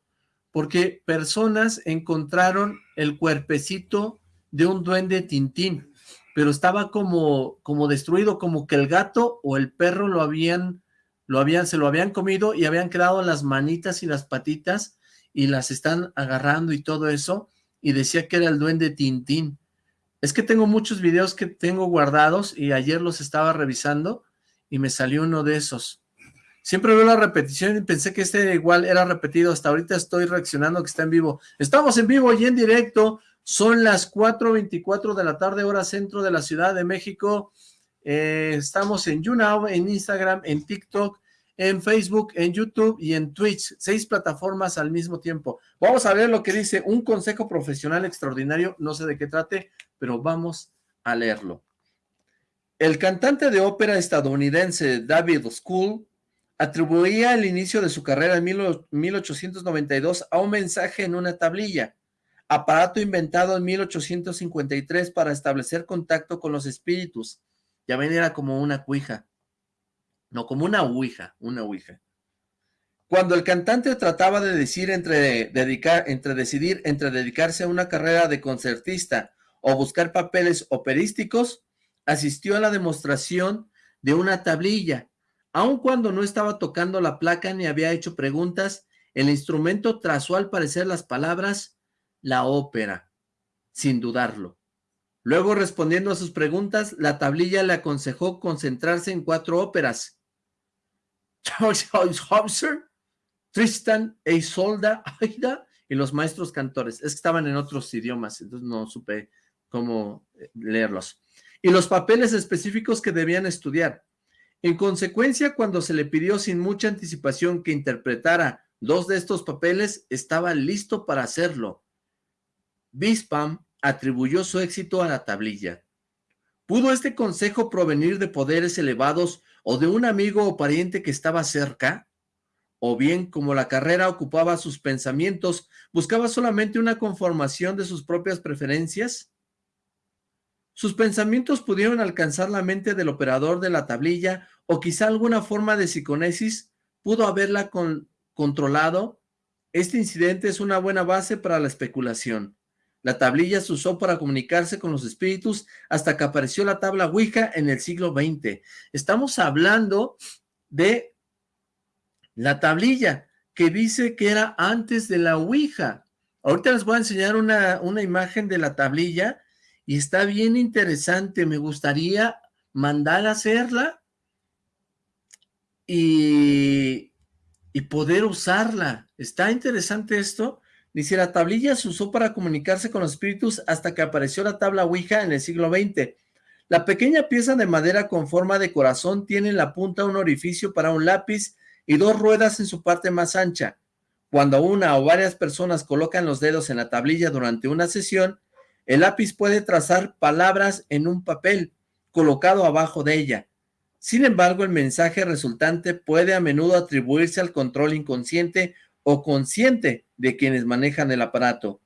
porque personas encontraron el cuerpecito de un duende Tintín, pero estaba como, como destruido, como que el gato o el perro lo habían, lo habían, se lo habían comido y habían quedado las manitas y las patitas y las están agarrando y todo eso, y decía que era el duende Tintín. Es que tengo muchos videos que tengo guardados y ayer los estaba revisando y me salió uno de esos. Siempre veo la repetición y pensé que este igual era repetido. Hasta ahorita estoy reaccionando que está en vivo. Estamos en vivo y en directo. Son las 4.24 de la tarde, hora centro de la Ciudad de México. Eh, estamos en YouNow, en Instagram, en TikTok, en Facebook, en YouTube y en Twitch. Seis plataformas al mismo tiempo. Vamos a ver lo que dice un consejo profesional extraordinario. No sé de qué trate, pero vamos a leerlo. El cantante de ópera estadounidense David School atribuía el inicio de su carrera en 1892 a un mensaje en una tablilla, aparato inventado en 1853 para establecer contacto con los espíritus. Ya ven, era como una cuija. No, como una ouija, una ouija. Cuando el cantante trataba de decir entre, dedicar, entre decidir entre dedicarse a una carrera de concertista o buscar papeles operísticos, asistió a la demostración de una tablilla Aun cuando no estaba tocando la placa ni había hecho preguntas, el instrumento trazó al parecer las palabras la ópera, sin dudarlo. Luego, respondiendo a sus preguntas, la tablilla le aconsejó concentrarse en cuatro óperas. Charles Hobson, Tristan e Isolda, Aida y los maestros cantores. Es que estaban en otros idiomas, entonces no supe cómo eh, leerlos. Y los papeles específicos que debían estudiar. En consecuencia, cuando se le pidió sin mucha anticipación que interpretara dos de estos papeles, estaba listo para hacerlo. Bispam atribuyó su éxito a la tablilla. ¿Pudo este consejo provenir de poderes elevados o de un amigo o pariente que estaba cerca? ¿O bien, como la carrera ocupaba sus pensamientos, buscaba solamente una conformación de sus propias preferencias? Sus pensamientos pudieron alcanzar la mente del operador de la tablilla o quizá alguna forma de psiconesis pudo haberla controlado. Este incidente es una buena base para la especulación. La tablilla se usó para comunicarse con los espíritus hasta que apareció la tabla Ouija en el siglo XX. Estamos hablando de la tablilla que dice que era antes de la Ouija. Ahorita les voy a enseñar una, una imagen de la tablilla y está bien interesante. Me gustaría mandar a hacerla y, y poder usarla. Está interesante esto. Dice, la tablilla se usó para comunicarse con los espíritus hasta que apareció la tabla Ouija en el siglo XX. La pequeña pieza de madera con forma de corazón tiene en la punta un orificio para un lápiz y dos ruedas en su parte más ancha. Cuando una o varias personas colocan los dedos en la tablilla durante una sesión, el lápiz puede trazar palabras en un papel colocado abajo de ella. Sin embargo, el mensaje resultante puede a menudo atribuirse al control inconsciente o consciente de quienes manejan el aparato.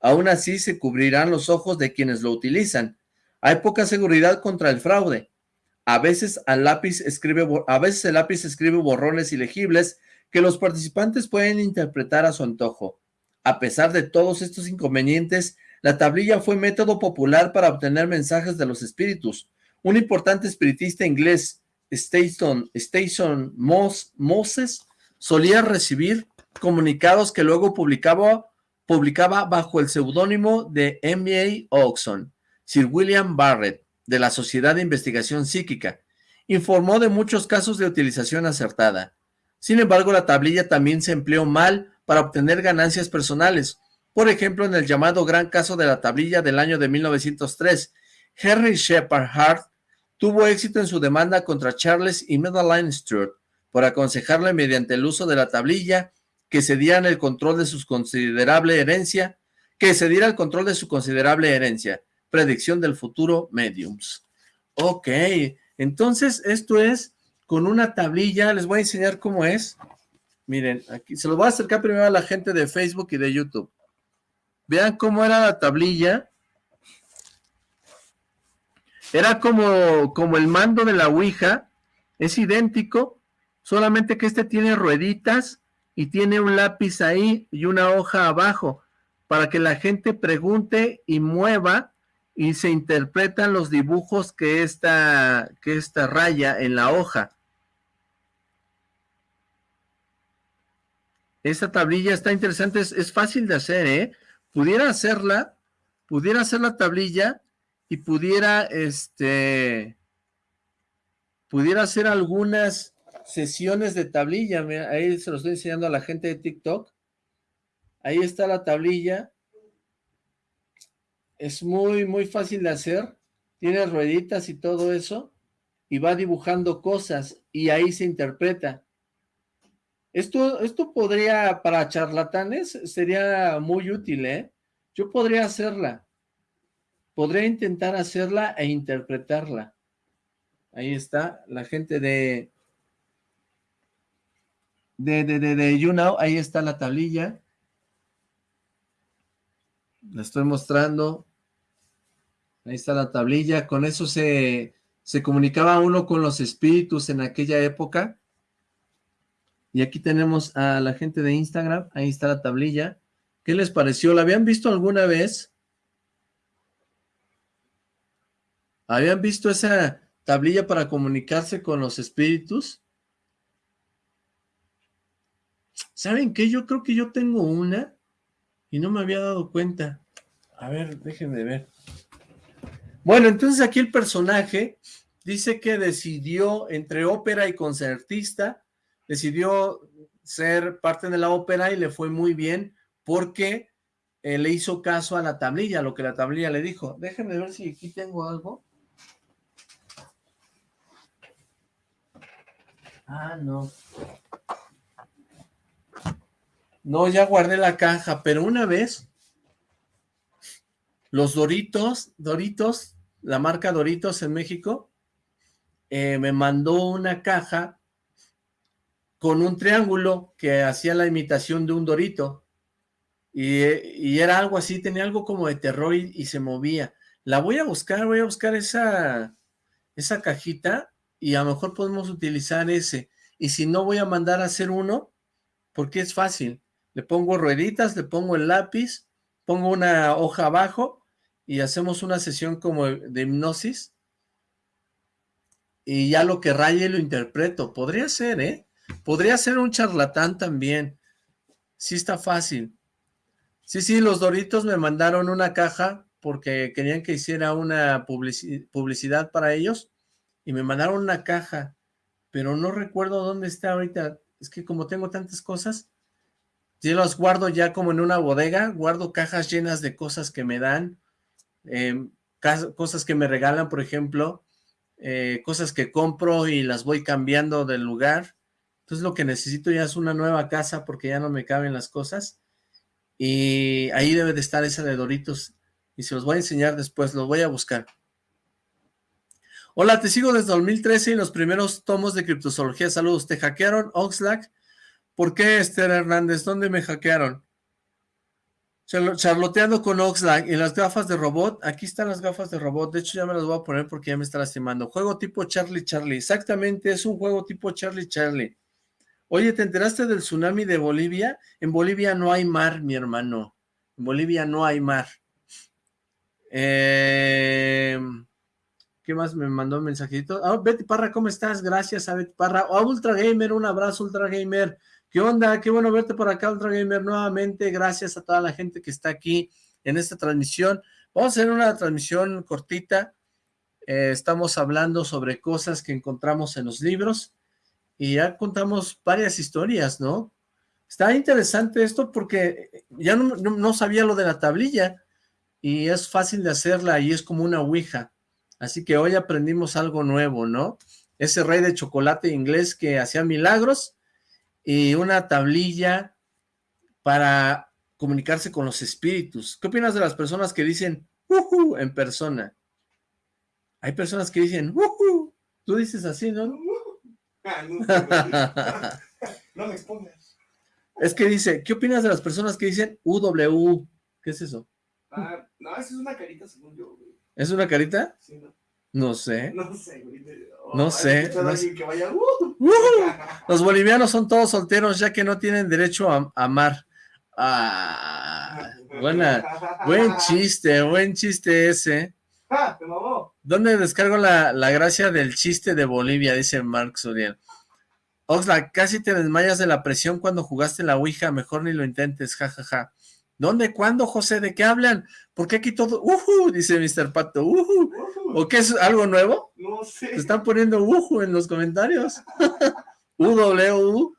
Aún así, se cubrirán los ojos de quienes lo utilizan. Hay poca seguridad contra el fraude. A veces, el lápiz escribe borrones ilegibles que los participantes pueden interpretar a su antojo. A pesar de todos estos inconvenientes, la tablilla fue método popular para obtener mensajes de los espíritus. Un importante espiritista inglés, Station, Station Moses, solía recibir comunicados que luego publicaba, publicaba bajo el seudónimo de M.A. Oxon. Sir William Barrett, de la Sociedad de Investigación Psíquica, informó de muchos casos de utilización acertada. Sin embargo, la tablilla también se empleó mal para obtener ganancias personales. Por ejemplo, en el llamado Gran Caso de la Tablilla del año de 1903, Henry Shepard Hart tuvo éxito en su demanda contra Charles y Madeline Stewart por aconsejarle mediante el uso de la tablilla que se diera el control de su considerable herencia, que se diera el control de su considerable herencia. Predicción del futuro mediums. Ok, entonces esto es con una tablilla, les voy a enseñar cómo es. Miren, aquí se lo voy a acercar primero a la gente de Facebook y de YouTube. Vean cómo era la tablilla. Era como, como el mando de la Ouija. Es idéntico, solamente que este tiene rueditas y tiene un lápiz ahí y una hoja abajo para que la gente pregunte y mueva y se interpretan los dibujos que esta, que esta raya en la hoja. Esta tablilla está interesante, es, fácil de hacer, ¿eh? Pudiera hacerla, pudiera hacer la tablilla y pudiera, este, pudiera hacer algunas sesiones de tablilla. ahí se lo estoy enseñando a la gente de TikTok. Ahí está la tablilla es muy, muy fácil de hacer, tiene rueditas y todo eso, y va dibujando cosas, y ahí se interpreta. Esto, esto podría, para charlatanes, sería muy útil, ¿eh? Yo podría hacerla, podría intentar hacerla e interpretarla. Ahí está, la gente de, de, de, de, de YouNow, ahí está la tablilla. La estoy mostrando. Ahí está la tablilla. Con eso se, se comunicaba uno con los espíritus en aquella época. Y aquí tenemos a la gente de Instagram. Ahí está la tablilla. ¿Qué les pareció? ¿La habían visto alguna vez? ¿Habían visto esa tablilla para comunicarse con los espíritus? ¿Saben qué? Yo creo que yo tengo una y no me había dado cuenta. A ver, déjenme ver. Bueno, entonces aquí el personaje dice que decidió entre ópera y concertista, decidió ser parte de la ópera y le fue muy bien porque eh, le hizo caso a la tablilla, lo que la tablilla le dijo. Déjenme ver si aquí tengo algo. Ah, no. No, ya guardé la caja, pero una vez los Doritos, Doritos, la marca Doritos en México, eh, me mandó una caja con un triángulo que hacía la imitación de un Dorito. Y, era algo así, tenía algo como de terror y, se movía. La voy a buscar, voy a buscar esa, esa cajita y a lo mejor podemos utilizar ese. Y si no, voy a mandar a hacer uno porque es fácil. Le pongo rueditas, le pongo el lápiz, pongo una hoja abajo y hacemos una sesión como de hipnosis y ya lo que raye lo interpreto. Podría ser, ¿eh? Podría ser un charlatán también. Sí está fácil. Sí, sí, los Doritos me mandaron una caja porque querían que hiciera una publicidad para ellos y me mandaron una caja, pero no recuerdo dónde está ahorita. Es que como tengo tantas cosas, yo las guardo ya como en una bodega, guardo cajas llenas de cosas que me dan, Em, cosas que me regalan, por ejemplo, eh, cosas que compro y las voy cambiando del lugar. Entonces lo que necesito ya es una nueva casa porque ya no me caben las cosas. Y ahí debe de estar esa de Doritos. Y se los voy a enseñar después, los voy a buscar. Hola, te sigo desde 2013 y los primeros tomos de criptozoología. Saludos, ¿te hackearon Oxlack? ¿Por qué, Esther Hernández? ¿Dónde me hackearon? Charloteando con Oxlack y las gafas de robot. Aquí están las gafas de robot. De hecho, ya me las voy a poner porque ya me está lastimando. Juego tipo Charlie Charlie. Exactamente, es un juego tipo Charlie Charlie. Oye, ¿te enteraste del tsunami de Bolivia? En Bolivia no hay mar, mi hermano. En Bolivia no hay mar. Eh, ¿Qué más me mandó un mensajito? Ah, Betty Parra, ¿cómo estás? Gracias a Betty Parra. Oh, Ultra Gamer, un abrazo, Ultra Gamer. ¿Qué onda? Qué bueno verte por acá, Ultra Gamer, nuevamente. Gracias a toda la gente que está aquí en esta transmisión. Vamos a hacer una transmisión cortita. Eh, estamos hablando sobre cosas que encontramos en los libros y ya contamos varias historias, ¿no? Está interesante esto porque ya no, sabía lo de la tablilla y es fácil de hacerla y es como una ouija. Así que hoy aprendimos algo nuevo, ¿no? Ese rey de chocolate inglés que hacía milagros y una tablilla para comunicarse con los espíritus. ¿Qué opinas de las personas que dicen uh en persona? Hay personas que dicen uh Tú dices así, ¿no? no, me expongas. Es que dice, ¿qué opinas de las personas que dicen UW? ¿Qué es eso? Ah, no, eso es una carita según yo, güey. ¿Es una carita? Sí, ¿no? No sé. No sé, güey. no sé. Uh. Los bolivianos son todos solteros ya que no tienen derecho a amar. Ah, buena, buen chiste, buen chiste ese. Ah, ¿Dónde descargo la, gracia del chiste de Bolivia? Dice Mark Suriel. Oxlack, casi te desmayas de la presión cuando jugaste la Ouija, mejor ni lo intentes, jajaja. Ja, ja. ¿Dónde? ¿Cuándo, José? ¿De qué hablan? ¿Por qué aquí todo? ¡Uhu! Dice Mr. Pato. ¡Uhu! ¿O qué es algo nuevo? No sé. Te están poniendo uhu en los comentarios. UW.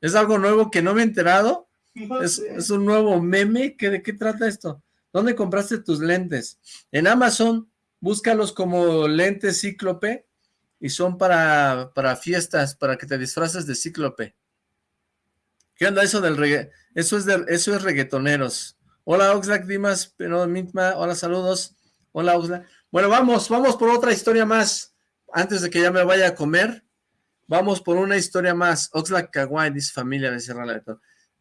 ¿Es algo nuevo que no me he enterado? ¿Es, ¿Es, un nuevo meme? ¿Qué, ¿De qué trata esto? ¿Dónde compraste tus lentes? En Amazon, búscalos como lentes cíclope y son para, para fiestas, para que te disfraces de cíclope. ¿Qué onda eso del reggae? Eso es, eso es reggaetoneros. Hola Oxlack Dimas, pero Mintma, hola, saludos. Hola Oxlack. Bueno, vamos, vamos por otra historia más. Antes de que ya me vaya a comer, vamos por una historia más. Oxlack Kawaii, dice familia de Sierra Leone.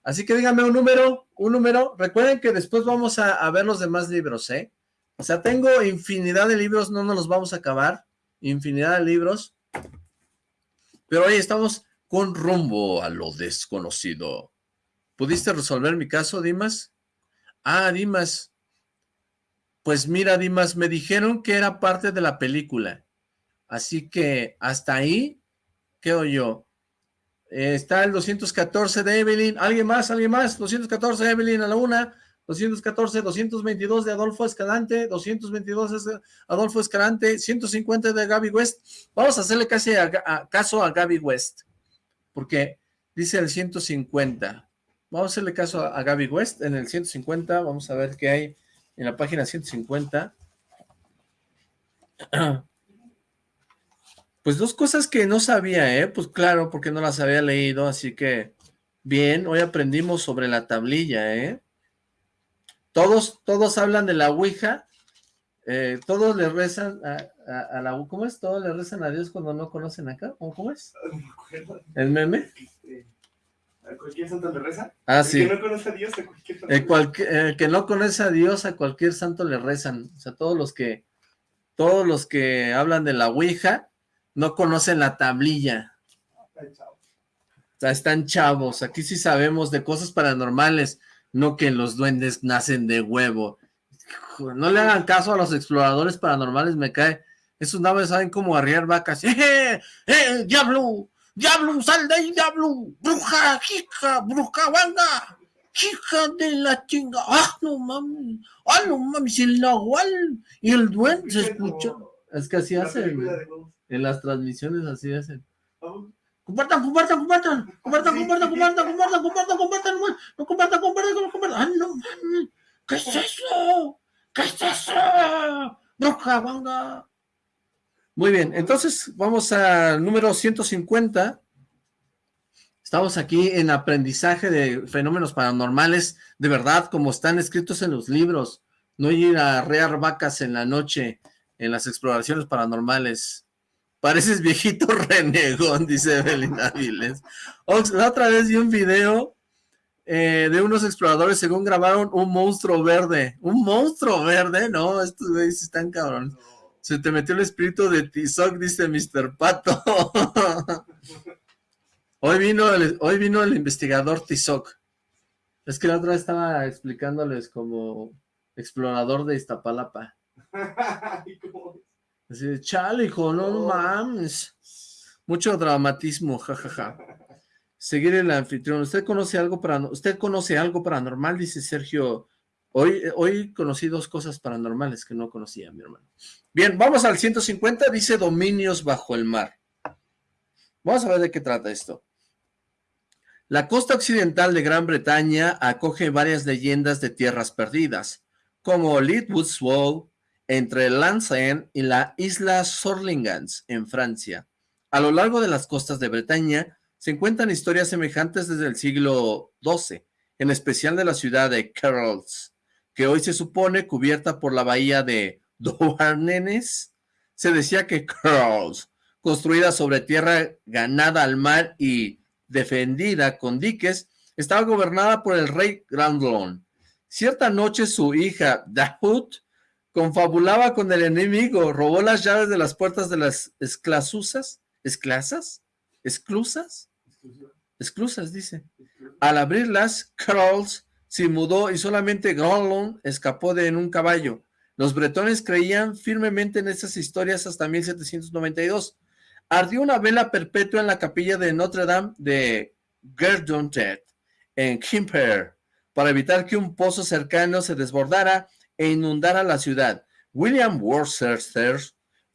Así que díganme un número, un número. Recuerden que después vamos a, ver los demás libros, ¿eh? O sea, tengo infinidad de libros, no nos los vamos a acabar. Infinidad de libros. Pero hoy estamos con rumbo a lo desconocido. ¿Pudiste resolver mi caso, Dimas? Ah, Dimas. Pues mira, Dimas, me dijeron que era parte de la película. Así que hasta ahí quedo yo. Eh, está el 214 de Evelyn. ¿Alguien más? ¿Alguien más? 214 de Evelyn a la una. 214, 222 de Adolfo Escalante, 222 de Adolfo Escalante, 150 de Gaby West. Vamos a hacerle caso a Gaby West, porque dice el 150. Vamos a hacerle caso a, Gaby West en el 150. Vamos a ver qué hay en la página 150. Pues dos cosas que no sabía, ¿eh? Pues claro, porque no las había leído, así que bien, hoy aprendimos sobre la tablilla, ¿eh? Todos, todos hablan de la Ouija, eh, todos le rezan a, la... ¿Cómo es? Todos le rezan a Dios cuando no conocen acá, ¿cómo, es? ¿El meme? ¿A cualquier santo le reza? Ah, sí. El que no conoce a Dios a cualquier santo. El, que no conoce a Dios a cualquier santo le rezan. O sea, todos los que, todos los que hablan de la Ouija, no conocen la tablilla. O sea, están chavos. Aquí sí sabemos de cosas paranormales, no que los duendes nacen de huevo. No le hagan caso a los exploradores paranormales, me cae. Esos naves saben cómo arriar vacas. ¡Eh, eh, eh, diablo! ¡Diablo, sal de ahí, diablo! ¡Bruja, hija, bruja, banda! ¡Hija de la chinga! ¡Ah, no mames! ¡Ah, no mames! El nahual y el duende se escuchó. Es que así hacen. En las transmisiones así hacen. Compartan, compartan, compartan, compartan, compartan, compartan, compartan, compartan, compartan, no compartan, compartan, compartan, ¡ay, no mames! ¿Qué es eso? ¿Qué es eso? ¡Bruja, banga! Muy bien, entonces vamos al número 150. Estamos aquí en aprendizaje de fenómenos paranormales, de verdad, como están escritos en los libros. No ir a rear vacas en la noche en las exploraciones paranormales. Pareces viejito renegón, dice Evelyn Áviles. La otra vez vi un video eh, de unos exploradores según grabaron un monstruo verde. ¿Un monstruo verde? No, estos güeyes están cabrones. Se te metió el espíritu de Tizoc, dice Mr. Pato. hoy, vino el, hoy vino el investigador Tizoc. Es que la otra vez estaba explicándoles como explorador de Iztapalapa. Así chale, hijo, no mames. Mucho dramatismo, jajaja. Seguir el anfitrión. ¿Usted conoce algo para usted conoce algo paranormal? Dice Sergio. Hoy, hoy conocí dos cosas paranormales que no conocía, mi hermano. Bien, vamos al 150, dice Dominios bajo el mar. Vamos a ver de qué trata esto. La costa occidental de Gran Bretaña acoge varias leyendas de tierras perdidas, como Leadwood's Wall, entre Landsen y la isla Sorlingans, en Francia. A lo largo de las costas de Bretaña se encuentran historias semejantes desde el siglo XII, en especial de la ciudad de Carrolls, que hoy se supone cubierta por la bahía de Douarnenez. Se decía que Carrolls, construida sobre tierra ganada al mar y defendida con diques, estaba gobernada por el rey Grandlon. Cierta noche su hija Dahut confabulaba con el enemigo, robó las llaves de las puertas de las esclasuzas, esclasas, esclusas, esclusas dice. Al abrirlas, Carls se mudó y solamente Grandlon escapó de en un caballo. Los bretones creían firmemente en estas historias hasta 1792. Ardió una vela perpetua en la capilla de Notre Dame de Gerdontet, en Quimper, para evitar que un pozo cercano se desbordara e inundara la ciudad. William Worcester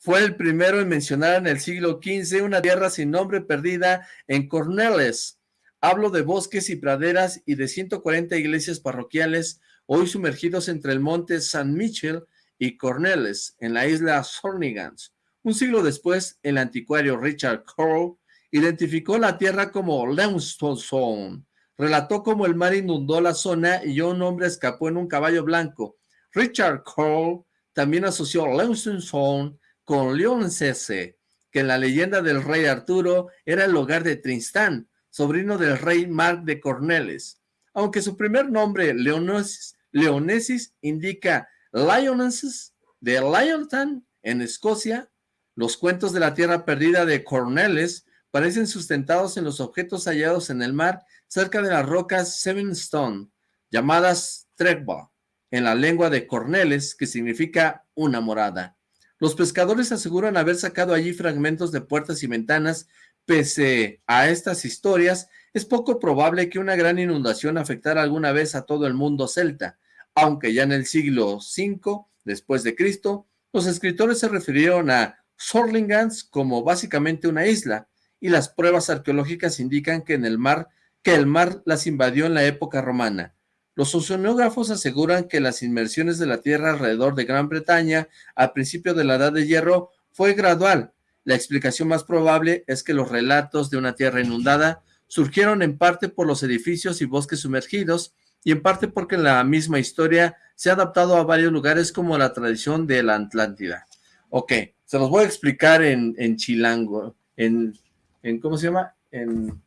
fue el primero en mencionar en el siglo XV una tierra sin nombre perdida en Cornelis. Hablo de bosques y praderas y de 140 iglesias parroquiales hoy sumergidos entre el monte San Michel y Cornelis, en la isla Sornigans. Un siglo después, el anticuario Richard Crowe identificó la tierra como Limestone. Relató cómo el mar inundó la zona y un hombre escapó en un caballo blanco. Richard Crowe también asoció Limestone con Leoncese, que en la leyenda del rey Arturo era el hogar de Tristán, sobrino del rey Mark de Cornelis. Aunque su primer nombre, Leonesis, indica Lionesses de Lyonton, en Escocia, los cuentos de la tierra perdida de Cornelis parecen sustentados en los objetos hallados en el mar cerca de las rocas Seven Stone, llamadas Tregba, en la lengua de Cornelis, que significa una morada. Los pescadores aseguran haber sacado allí fragmentos de puertas y ventanas. Pese a estas historias, es poco probable que una gran inundación afectara alguna vez a todo el mundo celta, aunque ya en el siglo V después de Cristo, los escritores se refirieron a Sorlingans como básicamente una isla, y las pruebas arqueológicas indican que en el mar, que el mar las invadió en la época romana. Los oceanógrafos aseguran que las inmersiones de la Tierra alrededor de Gran Bretaña al principio de la Edad de Hierro fue gradual. La explicación más probable es que los relatos de una tierra inundada surgieron en parte por los edificios y bosques sumergidos y en parte porque la misma historia se ha adaptado a varios lugares como la tradición de la Atlántida. Ok, se los voy a explicar en, en chilango, en, en, ¿cómo se llama? En,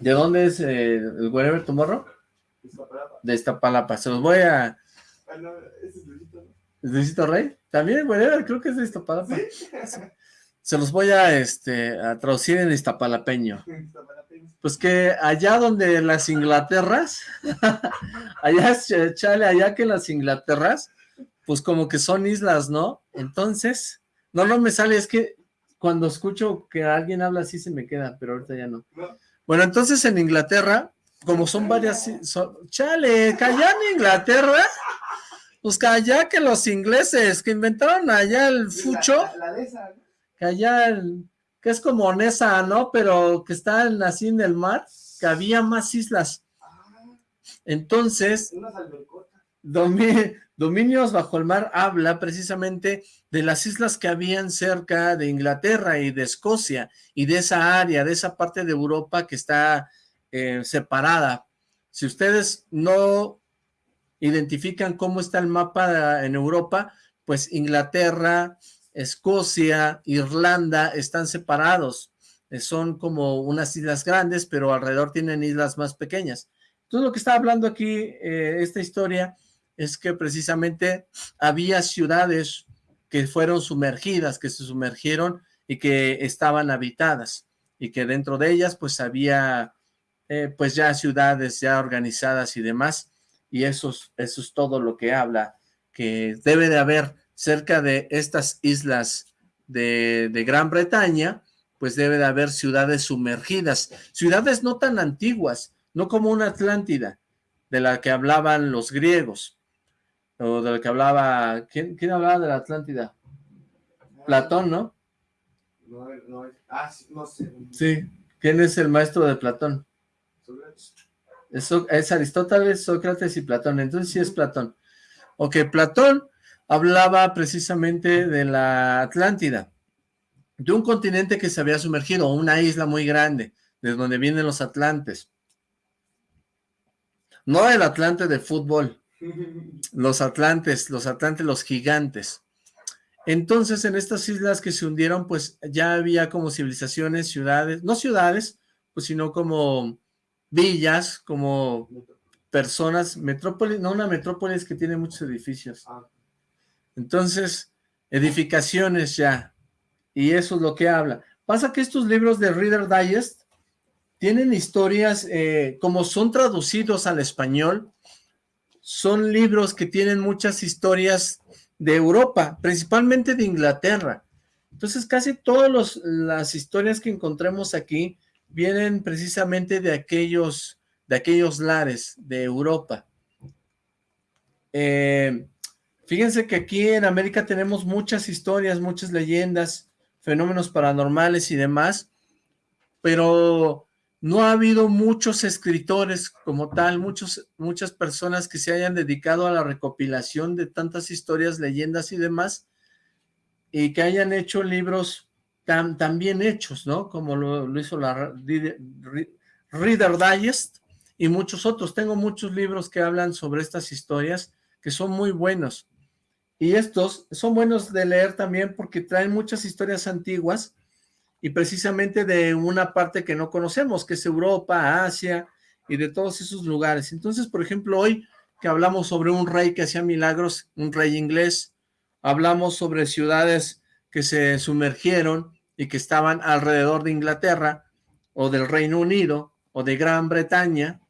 ¿De dónde es eh, el Wherever Tomorrow? De Iztapalapa. Se los voy a... Ah, no, ese es Luisito, ¿Es Luisito Rey? También Wherever, creo que es de Iztapalapa. Se los voy a, este, a traducir en iztapalapeño. Pues que allá donde las Inglaterras, allá, chale, allá que las Inglaterras, pues como que son islas, ¿no? Entonces, no, no me sale, es que cuando escucho que alguien habla así se me queda, pero ahorita ya no. Bueno, entonces en Inglaterra, como son varias, chale, calla en Inglaterra, pues calla que los ingleses que inventaron allá el fucho, que allá el, que es como Nesa, ¿no? Pero que está así en el mar, que había más islas. Ah. Entonces, Dominios bajo el mar habla precisamente de las islas que habían cerca de Inglaterra y de Escocia y de esa área, de esa parte de Europa que está eh, separada. Si ustedes no identifican cómo está el mapa en Europa, pues Inglaterra, Escocia, Irlanda están separados. eh, son como unas islas grandes, pero alrededor tienen islas más pequeñas. Entonces lo que está hablando aquí eh, esta historia es que precisamente había ciudades que fueron sumergidas, que se sumergieron y que estaban habitadas y que dentro de ellas pues había eh, pues ya ciudades ya organizadas y demás y eso es, eso es todo lo que habla que debe de haber cerca de estas islas de, de Gran Bretaña pues debe de haber ciudades sumergidas, ciudades no tan antiguas, no como una Atlántida, de la que hablaban los griegos, o de la que hablaba, ¿quién, quién hablaba de la Atlántida? Platón, ¿no? No, no, ah, sí, no sé. Sí, ¿quién es el maestro de Platón? Es, es Aristóteles, Sócrates y Platón, entonces sí es Platón. Ok, Platón hablaba precisamente de la Atlántida, de un continente que se había sumergido, una isla muy grande, de donde vienen los atlantes. No el atlante de fútbol, los atlantes, los atlantes, los gigantes. Entonces, en estas islas que se hundieron, pues ya había como civilizaciones, ciudades, no ciudades, pues sino como villas, como personas, metrópolis, no una metrópolis que tiene muchos edificios. Ah. Entonces, edificaciones ya, y eso es lo que habla. Pasa que estos libros de Reader Digest tienen historias, eh, como son traducidos al español, son libros que tienen muchas historias de Europa, principalmente de Inglaterra. Entonces casi todas las historias que encontremos aquí vienen precisamente de aquellos, de aquellos lares de Europa. Eh, fíjense que aquí en América tenemos muchas historias, muchas leyendas, fenómenos paranormales y demás, pero no ha habido muchos escritores como tal, muchos, muchas personas que se hayan dedicado a la recopilación de tantas historias, leyendas y demás, y que hayan hecho libros tan, tan bien hechos, ¿no? Como lo, hizo la Reader Digest y muchos otros. Tengo muchos libros que hablan sobre estas historias que son muy buenos. Y estos son buenos de leer también porque traen muchas historias antiguas y precisamente de una parte que no conocemos, que es Europa, Asia y de todos esos lugares. Entonces, por ejemplo, hoy que hablamos sobre un rey que hacía milagros, un rey inglés, hablamos sobre ciudades que se sumergieron y que estaban alrededor de Inglaterra, o del Reino Unido, o de Gran Bretaña.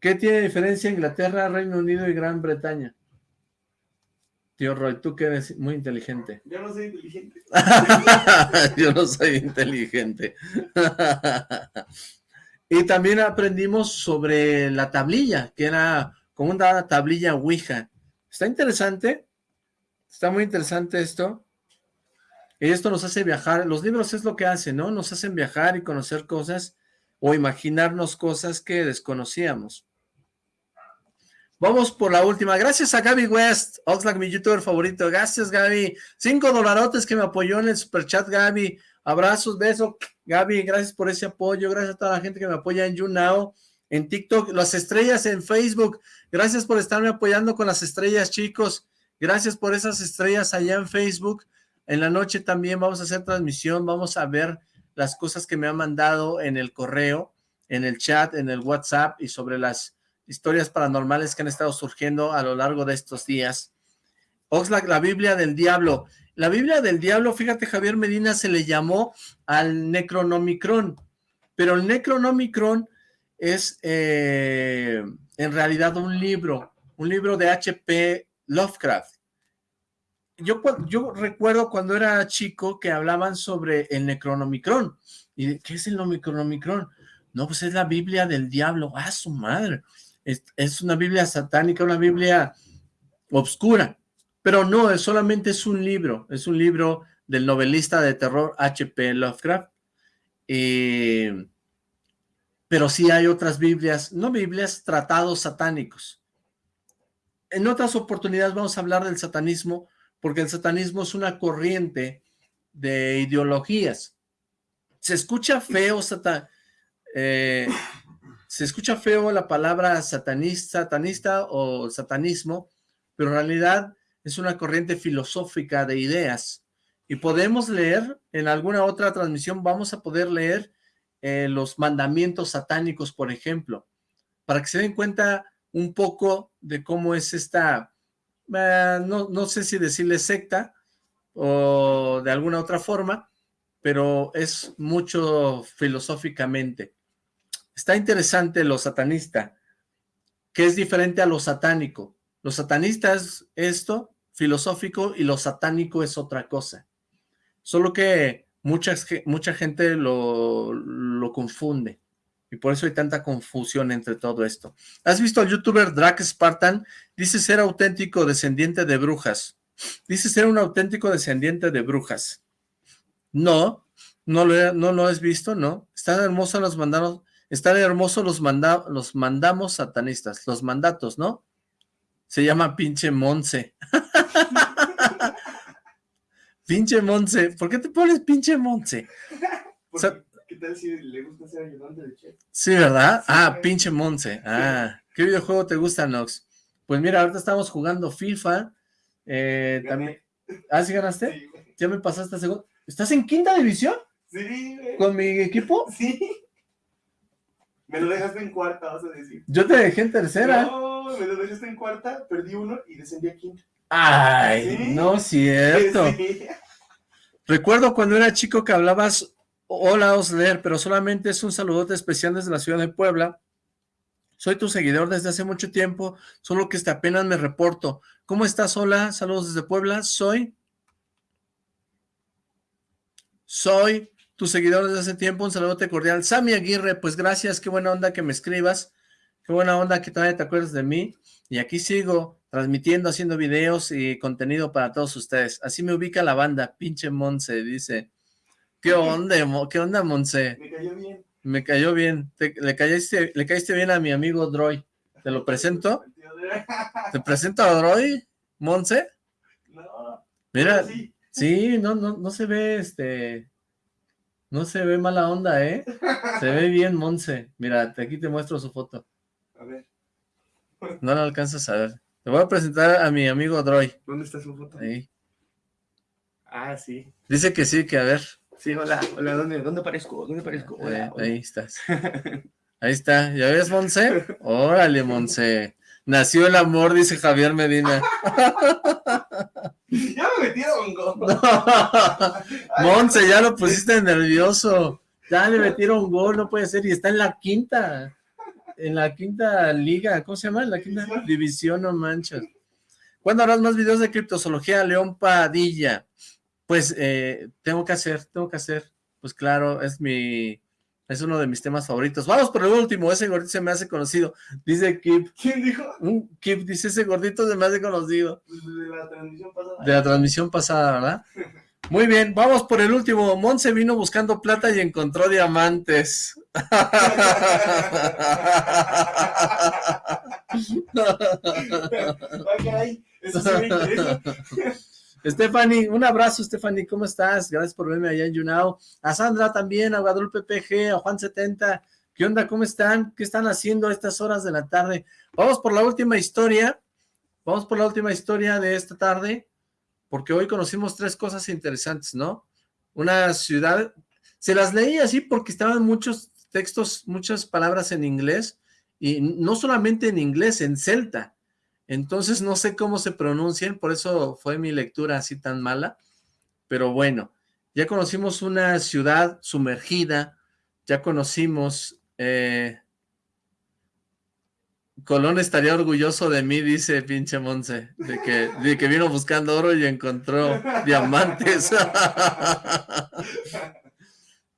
¿Qué tiene diferencia Inglaterra, Reino Unido y Gran Bretaña? Tío Roy, tú que eres muy inteligente. Yo no soy inteligente. Yo no soy inteligente. y también aprendimos sobre la tablilla, que era como una tablilla Ouija. Está interesante. Está muy interesante esto. Y esto nos hace viajar. Los libros es lo que hacen, ¿no? Nos hacen viajar y conocer cosas o imaginarnos cosas que desconocíamos. Vamos por la última. Gracias a Gaby West, Oxlack, mi youtuber favorito. Gracias, Gaby. Cinco dolarotes que me apoyó en el superchat, Gaby. Abrazos, besos. Gaby, gracias por ese apoyo. Gracias a toda la gente que me apoya en YouNow, en TikTok, las estrellas en Facebook. Gracias por estarme apoyando con las estrellas, chicos. Gracias por esas estrellas allá en Facebook. En la noche también vamos a hacer transmisión. Vamos a ver las cosas que me han mandado en el correo, en el chat, en el WhatsApp y sobre las historias paranormales que han estado surgiendo a lo largo de estos días. Oxlack, la Biblia del Diablo. La Biblia del Diablo, fíjate, Javier Medina se le llamó al Necronomicron, pero el Necronomicron es eh, en realidad un libro, un libro de H.P. Lovecraft. Yo, yo recuerdo cuando era chico que hablaban sobre el Necronomicron. ¿Y qué es el Necronomicron? No, pues es la Biblia del Diablo. ¡Ah, su madre! Es, una Biblia satánica, una Biblia obscura, pero no, es solamente es un libro, es un libro del novelista de terror H.P. Lovecraft, pero sí hay otras Biblias, no Biblias, tratados satánicos. En otras oportunidades vamos a hablar del satanismo, porque el satanismo es una corriente de ideologías. Se escucha feo, satan, eh, se escucha feo la palabra satanista, o satanismo, pero en realidad es una corriente filosófica de ideas y podemos leer, en alguna otra transmisión vamos a poder leer eh, los mandamientos satánicos, por ejemplo, para que se den cuenta un poco de cómo es esta, eh, no, no sé si decirle secta o de alguna otra forma, pero es mucho filosóficamente. Está interesante lo satanista, que es diferente a lo satánico. Lo satanista es esto, filosófico, y lo satánico es otra cosa. Solo que mucha, mucha gente lo, lo confunde. Y por eso hay tanta confusión entre todo esto. ¿Has visto al youtuber Drac Spartan? Dice ser auténtico descendiente de brujas. Dice ser un auténtico descendiente de brujas. No, no lo, no lo has visto, no. Están hermosos los mandados, están hermosos los, manda, los mandamos satanistas, los mandatos, ¿no? Se llama pinche Monse. pinche Monse. ¿Por qué te pones pinche Monse? ¿Qué tal si le gusta ser ayudante de chef? Sí, ¿verdad? ah, pinche Monse. Ah, ¿qué videojuego te gusta, Nox? Pues mira, ahorita estamos jugando FIFA. Eh, también... ¿Ah, sí ganaste? ¿Ya me pasaste a segundo? ¿Estás en quinta división? Sí, ¿Con mi equipo? Sí. Me lo dejaste en cuarta, vas a decir. Yo te dejé en tercera. No, me lo dejaste en cuarta, perdí uno y descendí a quinta. Ay, no es cierto. Recuerdo cuando era chico que hablabas Hola Osler, pero solamente es un saludote especial desde la ciudad de Puebla. Soy tu seguidor desde hace mucho tiempo, solo que hasta apenas me reporto. ¿Cómo estás? Hola, saludos desde Puebla. Soy... Soy tu seguidor desde hace tiempo, un saludote cordial. Sammy Aguirre, pues gracias, qué buena onda que me escribas. Qué buena onda que todavía te acuerdas de mí. Y aquí sigo transmitiendo, haciendo videos y contenido para todos ustedes. Así me ubica la banda, pinche Monse, dice... ¿Qué onda, qué onda, Monse? Me cayó bien. Me cayó bien. le, caíste, le caíste bien a mi amigo Droy. ¿Te lo presento? ¿Te presento a Droy, Monse? No. Mira, sí. no, no, no se ve, este... No se ve mala onda, ¿eh? Se ve bien, Monse. Mira, aquí te muestro su foto. A ver. No la alcanzas a ver. Te voy a presentar a mi amigo Droy. ¿Dónde está su foto? Ahí. Ah, sí. Dice que sí, que a ver. Sí, hola, hola, ¿dónde, dónde aparezco? ¿Dónde aparezco? Hola, Ahí estás. Ahí está, ¿ya ves, Monse? Órale, Monse. Nació el amor, dice Javier Medina. ya me metieron gol. Monse, ya lo pusiste nervioso. Ya le metieron gol, no puede ser. Y está en la quinta. En la quinta liga. ¿Cómo se llama? En la quinta división, no manchas. ¿Cuándo harás más videos de criptozoología? León Padilla pues eh, tengo que hacer, tengo que hacer, pues claro, es mi, es uno de mis temas favoritos. Vamos por el último, ese gordito se me hace conocido, dice Kip. ¿Quién dijo? Kip dice, ese gordito se me hace conocido. De la transmisión pasada. De la transmisión pasada, ¿verdad? Muy bien, vamos por el último. Monse vino buscando plata y encontró diamantes. Stephanie, un abrazo, Stephanie, ¿cómo estás? Gracias por verme allá en Yunao. A Sandra también, a Guadalupe PG, a Juan70. ¿Qué onda? ¿Cómo están? ¿Qué están haciendo a estas horas de la tarde? Vamos por la última historia. Vamos por la última historia de esta tarde, porque hoy conocimos tres cosas interesantes, ¿no? Una ciudad, se las leí así porque estaban muchos textos, muchas palabras en inglés, y no solamente en inglés, en celta. Entonces no sé cómo se pronuncian, por eso fue mi lectura así tan mala. Pero bueno, ya conocimos una ciudad sumergida, ya conocimos... Eh, Colón estaría orgulloso de mí, dice pinche Monse, de que, de que vino buscando oro y encontró diamantes.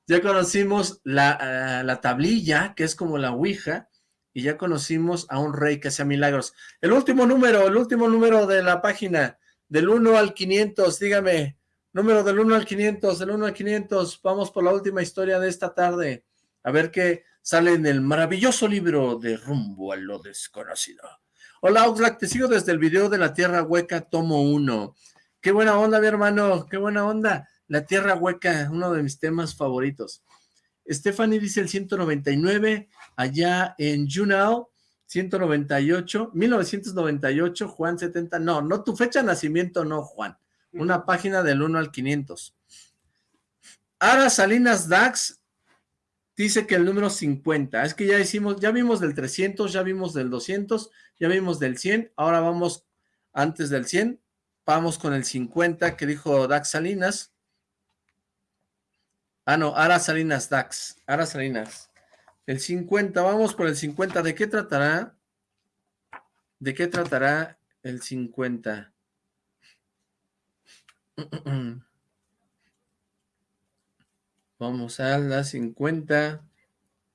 ya conocimos la, eh, la tablilla, que es como la ouija, y ya conocimos a un rey que hacía milagros. El último número, el último número de la página, del 1 al 500, dígame, número del 1 al 500, del 1 al 500, vamos por la última historia de esta tarde, a ver qué sale en el maravilloso libro de Rumbo a lo Desconocido. Hola Oxlack, te sigo desde el video de la Tierra Hueca, tomo 1. Qué buena onda, mi hermano, qué buena onda. La Tierra Hueca, uno de mis temas favoritos. Stephanie dice el 199, allá en Junao, 198, 1998, Juan 70, no, no, tu fecha de nacimiento no, Juan. una página del 1 al 500. Ara Salinas Dax dice que el número 50, es que ya hicimos, ya vimos del 300, ya vimos del 200, ya vimos del 100, ahora vamos antes del 100, vamos con el 50 que dijo Dax Salinas. Ah, no, Ara Salinas Dax, Ara Salinas. El 50, vamos por el 50, ¿de qué tratará? ¿De qué tratará el 50? Vamos a la 50,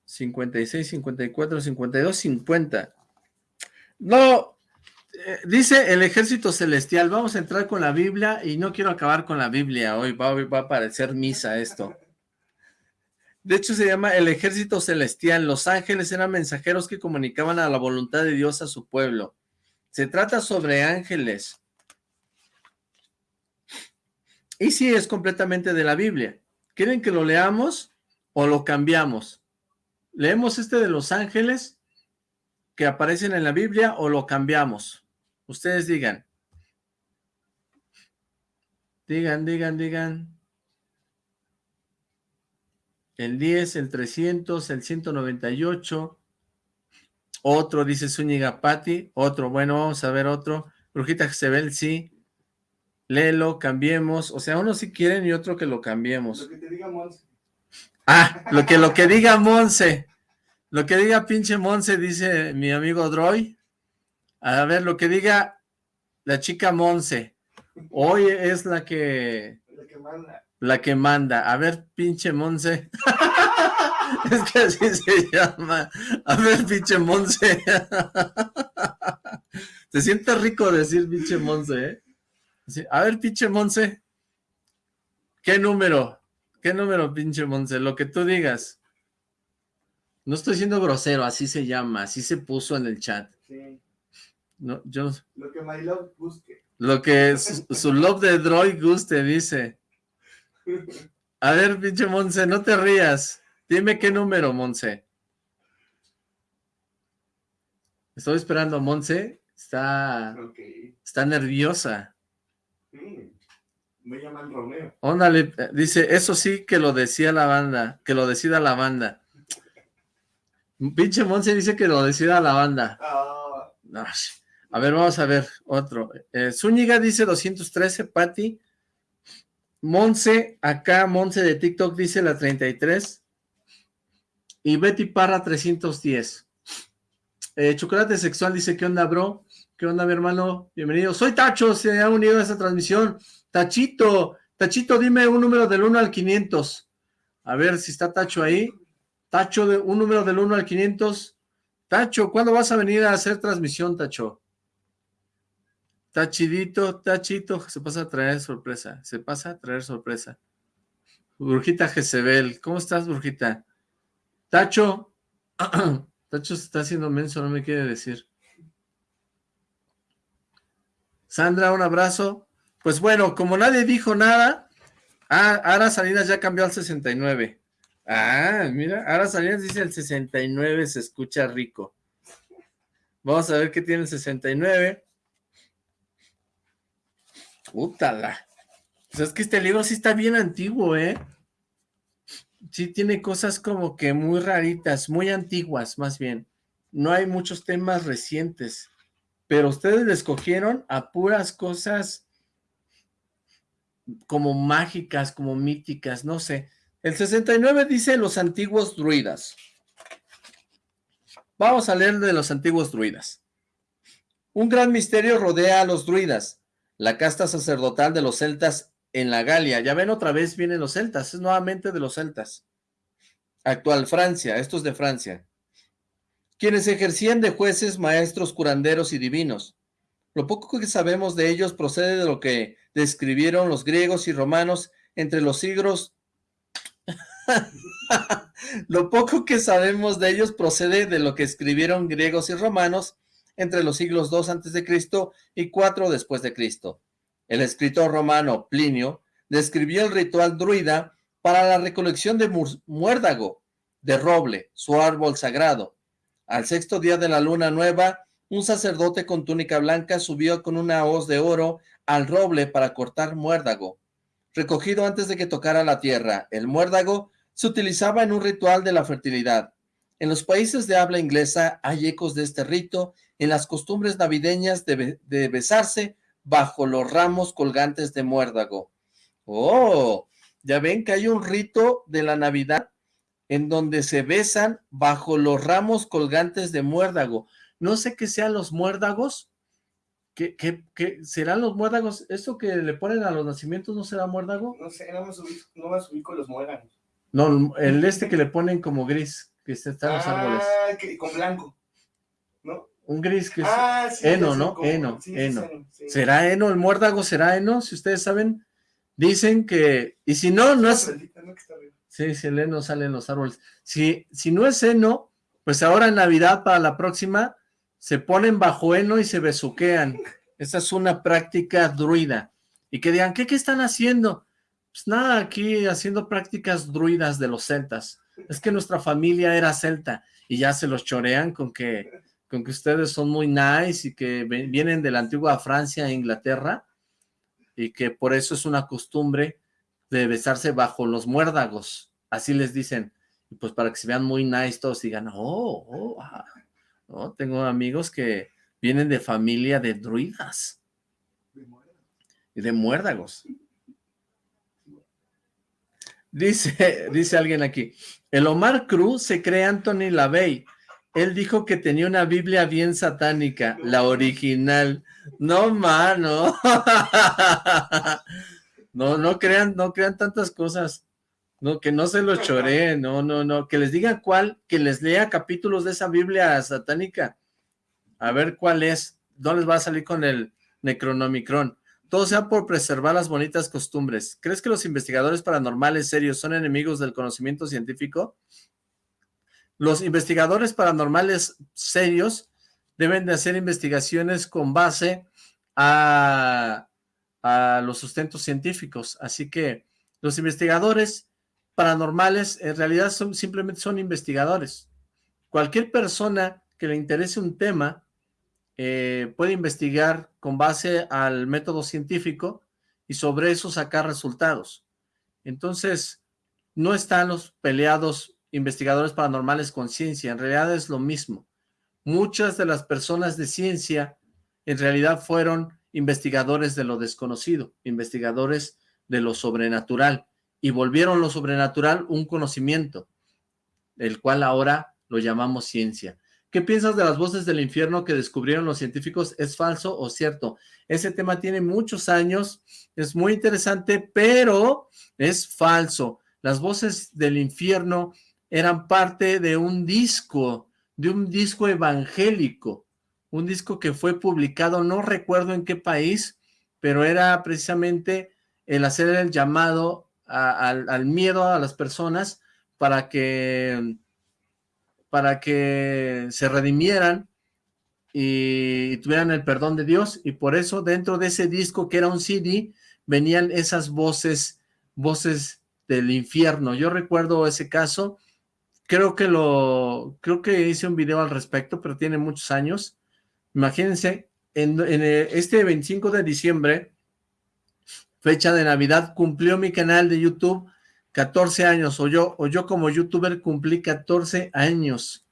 56, 54, 52, 50. No, eh, dice el ejército celestial, vamos a entrar con la Biblia y no quiero acabar con la Biblia hoy, va, va a parecer misa esto. De hecho se llama el ejército celestial, los ángeles eran mensajeros que comunicaban a la voluntad de Dios a su pueblo. Se trata sobre ángeles. Y sí, es completamente de la Biblia. ¿Quieren que lo leamos o lo cambiamos? ¿Leemos este de los ángeles que aparecen en la Biblia o lo cambiamos? Ustedes digan. Digan, digan, digan. El 10, el 300, el 198. Otro, dice Zúñiga Patti. Otro, bueno, vamos a ver otro. Brujita Jezebel, sí léelo, cambiemos, o sea, uno si quieren y otro que lo cambiemos. Lo que te diga Monse. Ah, lo que, lo que diga Monse, lo que diga pinche Monse, dice mi amigo Droy. A ver, lo que diga la chica Monse, hoy es la que... La que manda. La que manda. A ver, pinche Monse. es que así se llama. A ver, pinche Monse. Se siente rico decir pinche Monse, ¿eh? a ver, pinche Monse, ¿qué número? ¿Qué número, pinche Monse? Lo que tú digas. No estoy siendo grosero, así se llama, así se puso en el chat. Sí. No, yo... Lo que my love busque. Lo que su, love de droid guste, dice. A ver, pinche Monse, no te rías. Dime qué número, Monse. Estoy esperando, Monse. Está, está nerviosa. Me llaman Romeo. Óndale, dice, eso sí que lo decía la banda, que lo decida la banda. Pinche Monse dice que lo decida la banda. Ah. A ver, vamos a ver otro. Eh, Zúñiga dice 213, Patti. Monse, acá Monse de TikTok dice la 33. Y Betty Parra 310. Eh, Chocolate Sexual dice, ¿qué onda, bro? ¿Qué onda, mi hermano? Bienvenido. Soy Tacho, se ha unido a esta transmisión. Tachito, Tachito, dime un número del 1 al 500. A ver si está Tacho ahí. Tacho, de un número del 1 al 500. Tacho, ¿cuándo vas a venir a hacer transmisión, Tacho? Tachidito, Tachito, se pasa a traer sorpresa. Se pasa a traer sorpresa. Brujita Jezebel, ¿cómo estás, Brujita? Tacho, Tacho se está haciendo menso, no me quiere decir. Sandra, un abrazo. Pues bueno, como nadie dijo nada, ah, Ara Salinas ya cambió al 69. Ah, mira, Ara Salinas dice el 69 se escucha rico. Vamos a ver qué tiene el 69. Útala. Pues es que este libro sí está bien antiguo, ¿eh? Sí tiene cosas como que muy raritas, muy antiguas, más bien. No hay muchos temas recientes pero ustedes le escogieron a puras cosas como mágicas, como míticas, no sé. El 69 dice los antiguos druidas. Vamos a leer de los antiguos druidas. Un gran misterio rodea a los druidas, la casta sacerdotal de los celtas en la Galia. Ya ven, otra vez vienen los celtas, es nuevamente de los celtas. Actual Francia, esto es de Francia quienes ejercían de jueces, maestros, curanderos y divinos. Lo poco que sabemos de ellos procede de lo que describieron los griegos y romanos entre los siglos... lo poco que sabemos de ellos procede de lo que escribieron griegos y romanos entre los siglos II a.C. y 4 después de Cristo. El escritor romano Plinio describió el ritual druida para la recolección de muérdago, de roble, su árbol sagrado, al sexto día de la luna nueva, un sacerdote con túnica blanca subió con una hoz de oro al roble para cortar muérdago. Recogido antes de que tocara la tierra, el muérdago se utilizaba en un ritual de la fertilidad. En los países de habla inglesa hay ecos de este rito en las costumbres navideñas de, de besarse bajo los ramos colgantes de muérdago. ¡Oh! Ya ven que hay un rito de la Navidad en donde se besan bajo los ramos colgantes de muérdago. No sé qué sean los muérdagos. ¿Qué, qué, qué serán los muérdagos? ¿Esto que le ponen a los nacimientos no será muérdago? No sé, no me subí, no me subí con los muérdagos. No, el este que le ponen como gris, que está en los árboles. Ah, que, con blanco. Un gris que es Ah, sí. sé ¿no? Sí, heno. sí. ¿Será heno? ¿El muérdago será heno? Si ustedes saben, dicen que... Y si no, no es... Sí, si el heno sale en los árboles. Si, si no es heno, pues ahora en Navidad para la próxima se ponen bajo heno y se besuquean. Esa es una práctica druida. Y que digan, ¿qué, qué están haciendo? Pues nada, aquí haciendo prácticas druidas de los celtas. Es que nuestra familia era celta y ya se los chorean con que, con que ustedes son muy nice y que vienen de la antigua Francia e Inglaterra y que por eso es una costumbre de besarse bajo los muérdagos, así les dicen, y pues para que se vean muy nice todos digan, oh, oh, no, tengo amigos que vienen de familia de druidas y de muérdagos. Dice, dice alguien aquí, el Omar Cruz se cree Anthony LaVey, él dijo que tenía una Biblia bien satánica, la original, no mano, no, no crean, no crean tantas cosas, no, que no se lo choreen, no, no, no, que les diga cuál, que les lea capítulos de esa Biblia satánica, a ver cuál es, no les va a salir con el Necronomicron, todo sea por preservar las bonitas costumbres, ¿crees que los investigadores paranormales serios son enemigos del conocimiento científico? Los investigadores paranormales serios deben de hacer investigaciones con base a, los sustentos científicos. Así que los investigadores paranormales en realidad son, simplemente son investigadores. Cualquier persona que le interese un tema eh, puede investigar con base al método científico y sobre eso sacar resultados. Entonces, no están los peleados investigadores paranormales con ciencia, en realidad es lo mismo. Muchas de las personas de ciencia en realidad fueron investigadores de lo desconocido, investigadores de lo sobrenatural, y volvieron lo sobrenatural un conocimiento, el cual ahora lo llamamos ciencia. ¿Qué piensas de las voces del infierno que descubrieron los científicos? ¿Es falso o cierto? Ese tema tiene muchos años, es muy interesante, pero es falso. Las voces del infierno eran parte de un disco, de un disco evangélico, un disco que fue publicado, no recuerdo en qué país, pero era precisamente el hacer el llamado al, al miedo a las personas para que para que se redimieran y tuvieran el perdón de Dios, y por eso dentro de ese disco que era un CD, venían esas voces, voces del infierno. Yo recuerdo ese caso, creo que lo, creo que hice un video al respecto, pero tiene muchos años. Imagínense, en, en este 25 de diciembre, fecha de Navidad, cumplió mi canal de YouTube 14 años, o yo, o yo como youtuber cumplí 14 años.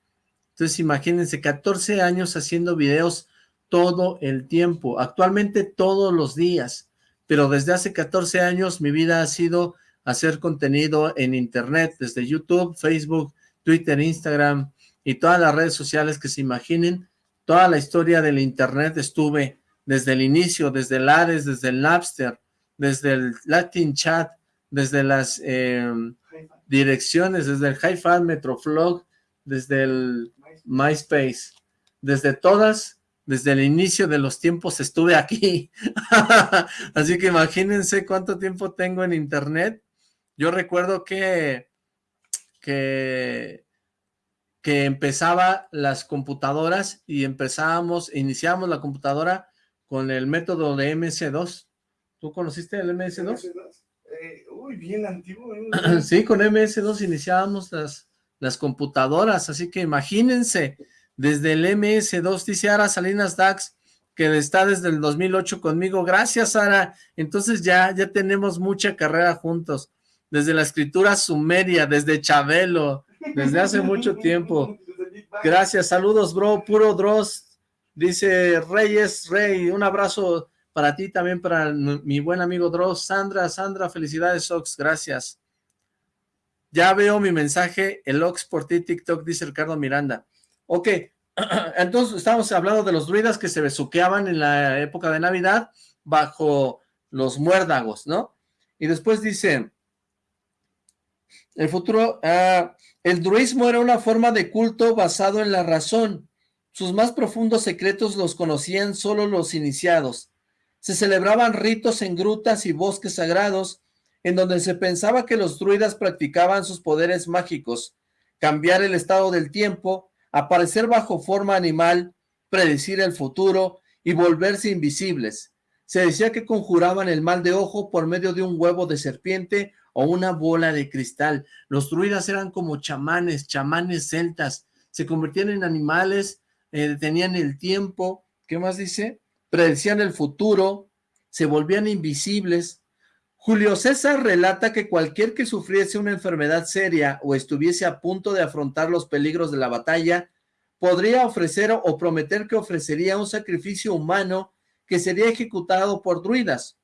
Entonces imagínense, 14 años haciendo videos todo el tiempo, actualmente todos los días, pero desde hace 14 años mi vida ha sido hacer contenido en internet, desde YouTube, Facebook, Twitter, Instagram y todas las redes sociales que se imaginen, toda la historia del internet estuve desde el inicio, desde el Ares, desde el Napster, desde el Latin Chat, desde las eh, direcciones, desde el Hi-Fi, Metroflog, desde el MySpace, desde todas, desde el inicio de los tiempos estuve aquí, así que imagínense cuánto tiempo tengo en internet, yo recuerdo que, que, que empezaba las computadoras y empezábamos, iniciábamos la computadora con el método de MS2, ¿tú conociste el MS2? Eh, uy, bien antiguo. ¿eh? Sí, con MS2 iniciábamos las, las computadoras, así que imagínense, desde el MS2, dice Ara Salinas Dax, que está desde el 2008 conmigo. Gracias, Sara. Entonces ya, ya tenemos mucha carrera juntos. Desde la escritura sumeria, desde Chabelo, desde hace mucho tiempo. Gracias, saludos, bro, puro Dross. Dice Reyes Rey, un abrazo para ti también, para mi buen amigo Dross. Sandra, Sandra, felicidades, Ox, gracias. Ya veo mi mensaje, el Ox por ti, TikTok, dice Ricardo Miranda. Ok, entonces estamos hablando de los druidas que se besuqueaban en la época de Navidad bajo los muérdagos, ¿no? Y después dice, el futuro, ah, el druismo era una forma de culto basado en la razón. Sus más profundos secretos los conocían solo los iniciados. Se celebraban ritos en grutas y bosques sagrados, en donde se pensaba que los druidas practicaban sus poderes mágicos, cambiar el estado del tiempo, aparecer bajo forma animal, predecir el futuro y volverse invisibles. Se decía que conjuraban el mal de ojo por medio de un huevo de serpiente o una bola de cristal. Los druidas eran como chamanes, chamanes celtas, se convertían en animales, eh, tenían el tiempo, ¿qué más dice? Predecían el futuro, se volvían invisibles, Julio César relata que cualquier que sufriese una enfermedad seria o estuviese a punto de afrontar los peligros de la batalla, podría ofrecer o prometer que ofrecería un sacrificio humano que sería ejecutado por druidas.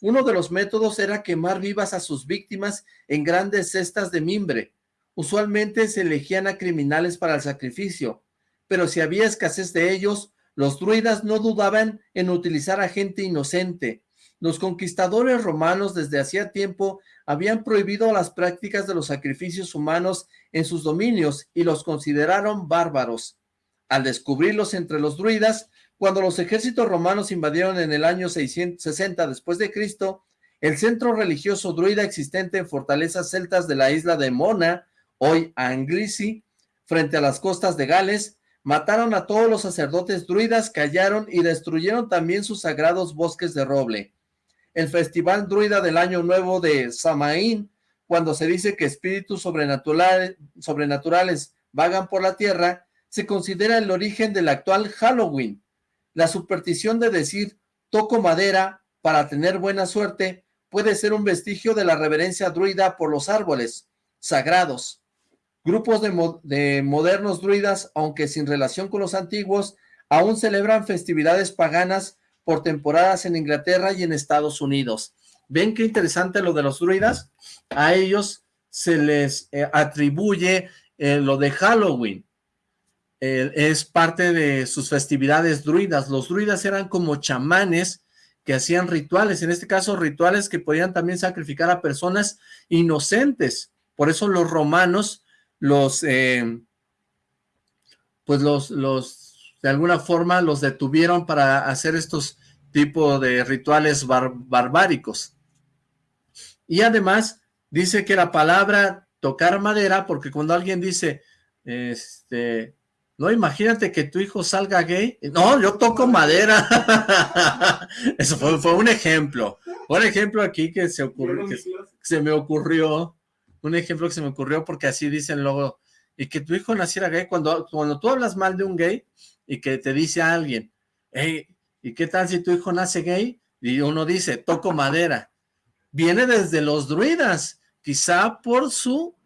Uno de los métodos era quemar vivas a sus víctimas en grandes cestas de mimbre. Usualmente se elegían a criminales para el sacrificio, pero si había escasez de ellos, los druidas no dudaban en utilizar a gente inocente, los conquistadores romanos desde hacía tiempo habían prohibido las prácticas de los sacrificios humanos en sus dominios y los consideraron bárbaros. Al descubrirlos entre los druidas, cuando los ejércitos romanos invadieron en el año 660 después de Cristo, el centro religioso druida existente en fortalezas celtas de la isla de Mona, hoy Anglisi, frente a las costas de Gales, mataron a todos los sacerdotes druidas, callaron y destruyeron también sus sagrados bosques de roble el festival druida del año nuevo de Samaín, cuando se dice que espíritus sobrenaturales, sobrenaturales vagan por la tierra, se considera el origen del actual Halloween. La superstición de decir toco madera para tener buena suerte puede ser un vestigio de la reverencia druida por los árboles sagrados. Grupos de, de modernos druidas, aunque sin relación con los antiguos, aún celebran festividades paganas por temporadas en Inglaterra y en Estados Unidos. ¿Ven qué interesante lo de los druidas? A ellos se les eh, atribuye eh, lo de Halloween. Eh, es parte de sus festividades druidas. Los druidas eran como chamanes que hacían rituales, en este caso rituales que podían también sacrificar a personas inocentes. Por eso los romanos los, pues los, los de alguna forma los detuvieron para hacer estos tipos de rituales barbáricos. Y además dice que la palabra tocar madera, porque cuando alguien dice, este, no, imagínate que tu hijo salga gay. No, yo toco madera. Eso fue, un ejemplo. Un ejemplo aquí que se ocurrió, se me ocurrió. Un ejemplo que se me ocurrió porque así dicen luego. Y que tu hijo naciera gay. Cuando, cuando tú hablas mal de un gay, y que te dice alguien, hey, ¿y qué tal si tu hijo nace gay? Y uno dice, toco madera. Viene desde los druidas, quizá por su,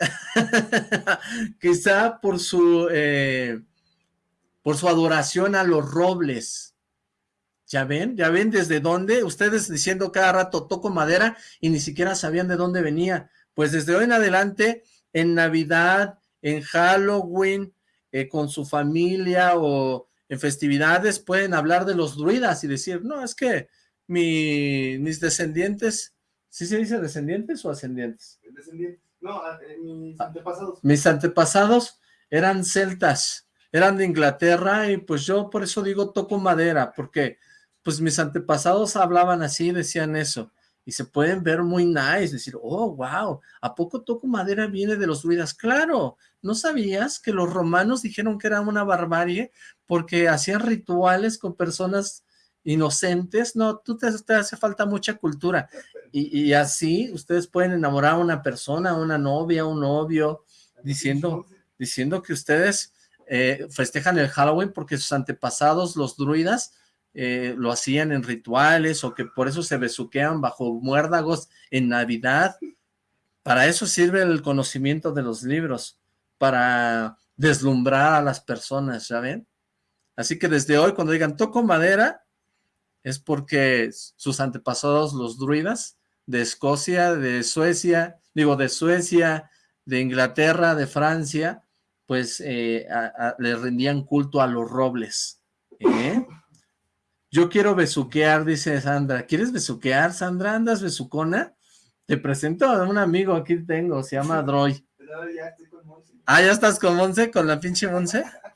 quizá por su, eh, por su adoración a los robles. ¿Ya ven? ¿Ya ven desde dónde? Ustedes diciendo cada rato toco madera y ni siquiera sabían de dónde venía. Pues desde hoy en adelante, en Navidad, en Halloween, eh, con su familia o en festividades pueden hablar de los druidas y decir, no, es que mis descendientes, ¿sí se dice descendientes o ascendientes? Descendientes. No, eh, mis antepasados. Mis antepasados eran celtas, eran de Inglaterra y pues yo por eso digo toco madera, porque pues mis antepasados hablaban así, decían eso y se pueden ver muy nice, decir, oh, wow, ¿a poco toco madera viene de los druidas? Claro, ¿no sabías que los romanos dijeron que era una barbarie porque hacían rituales con personas inocentes? No, tú te, hace falta mucha cultura. Y, así ustedes pueden enamorar a una persona, una novia, un novio, diciendo, diciendo que ustedes eh, festejan el Halloween porque sus antepasados, los druidas, eh, lo hacían en rituales o que por eso se besuquean bajo muérdagos en Navidad. Para eso sirve el conocimiento de los libros, para deslumbrar a las personas, ¿ya? Así que desde hoy cuando digan toco madera, es porque sus antepasados, los druidas, de Escocia, de Suecia, digo de Suecia, de Inglaterra, de Francia, pues eh, le rendían culto a los robles. ¿eh? Yo quiero besuquear, dice Sandra. ¿Quieres besuquear, Sandra? ¿Andas besucona? Te presento a un amigo, aquí tengo, se llama Droy. Ah, ¿ya estás con Monse? ¿Con la pinche Monse?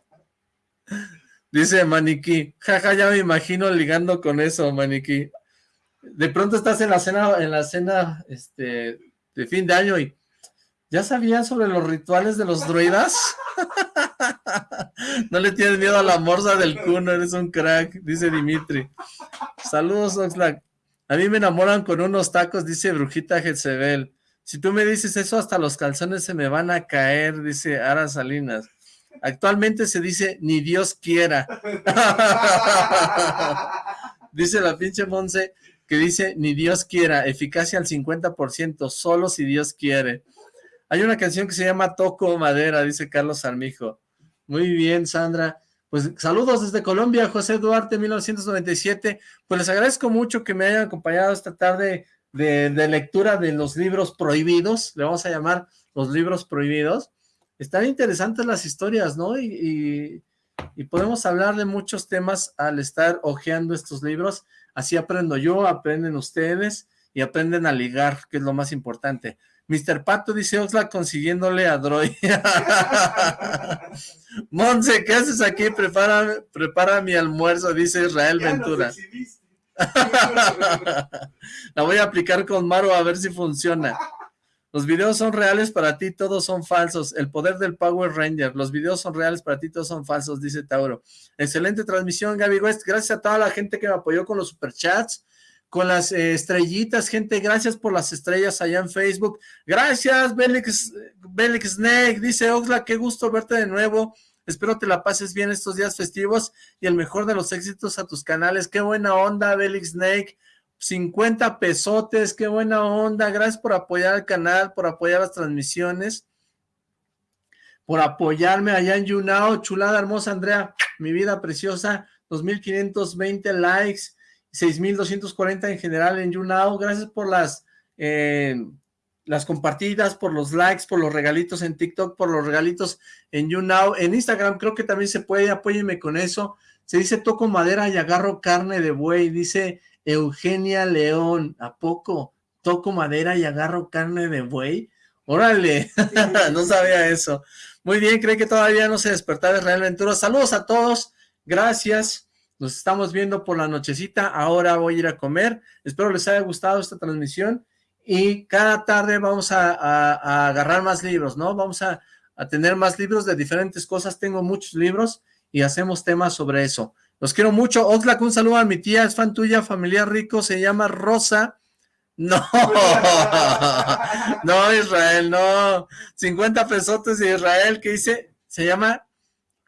Dice Maniquí, jaja, ya me imagino ligando con eso, Maniquí. De pronto estás en la cena, en la cena, este, de fin de año y ¿ya sabías sobre los rituales de los druidas? no le tienes miedo a la morsa del cuno, eres un crack, dice Dimitri. Saludos, Oxlack. A mí me enamoran con unos tacos, dice Brujita Jezebel. Si tú me dices eso, hasta los calzones se me van a caer, dice Ara Salinas. Actualmente se dice, ni Dios quiera. dice la pinche Monse, que dice, ni Dios quiera, eficacia al 50%, solo si Dios quiere. Hay una canción que se llama Toco Madera, dice Carlos Armijo. Muy bien, Sandra. Pues saludos desde Colombia, José Duarte, 1997. Pues les agradezco mucho que me hayan acompañado esta tarde de, lectura de los libros prohibidos, le vamos a llamar los libros prohibidos. Están interesantes las historias, ¿no? Y, y podemos hablar de muchos temas al estar hojeando estos libros. Así aprendo yo, aprenden ustedes y aprenden a ligar, que es lo más importante. Mr. Pato dice Oxlack consiguiéndole a Droy. Monse, ¿qué haces aquí? Prepara, prepara mi almuerzo, dice Israel Ventura. La voy a aplicar con Maro a ver si funciona. Los videos son reales para ti, todos son falsos. El poder del Power Ranger. Los videos son reales para ti, todos son falsos, dice Tauro. Excelente transmisión, Gaby West. Gracias a toda la gente que me apoyó con los superchats con las eh, estrellitas, gente, gracias por las estrellas allá en Facebook, gracias Belix, Belix Snake, dice Oxla, qué gusto verte de nuevo, espero te la pases bien estos días festivos y el mejor de los éxitos a tus canales, qué buena onda Belix Snake, 50 pesotes, qué buena onda, gracias por apoyar el canal, por apoyar las transmisiones, por apoyarme allá en YouNow, chulada hermosa Andrea, mi vida preciosa, 2520 likes, 6,240 en general en YouNow. Gracias por las, eh, las compartidas, por los likes, por los regalitos en TikTok, por los regalitos en YouNow. En Instagram creo que también se puede, apóyeme con eso. Se dice toco madera y agarro carne de buey, dice Eugenia León. ¿A poco? Toco madera y agarro carne de buey. Órale, no sabía eso. Muy bien, cree que todavía no se despertaba Israel Ventura. Saludos a todos, gracias. Nos estamos viendo por la nochecita, ahora voy a ir a comer. Espero les haya gustado esta transmisión y cada tarde vamos a, agarrar más libros, ¿no? Vamos a, tener más libros de diferentes cosas. Tengo muchos libros y hacemos temas sobre eso. Los quiero mucho. Oxlack, un saludo a mi tía, es fan tuya, familiar rico, se llama Rosa. No, no, Israel, no. 50 pesotes de Israel, ¿qué dice? Se llama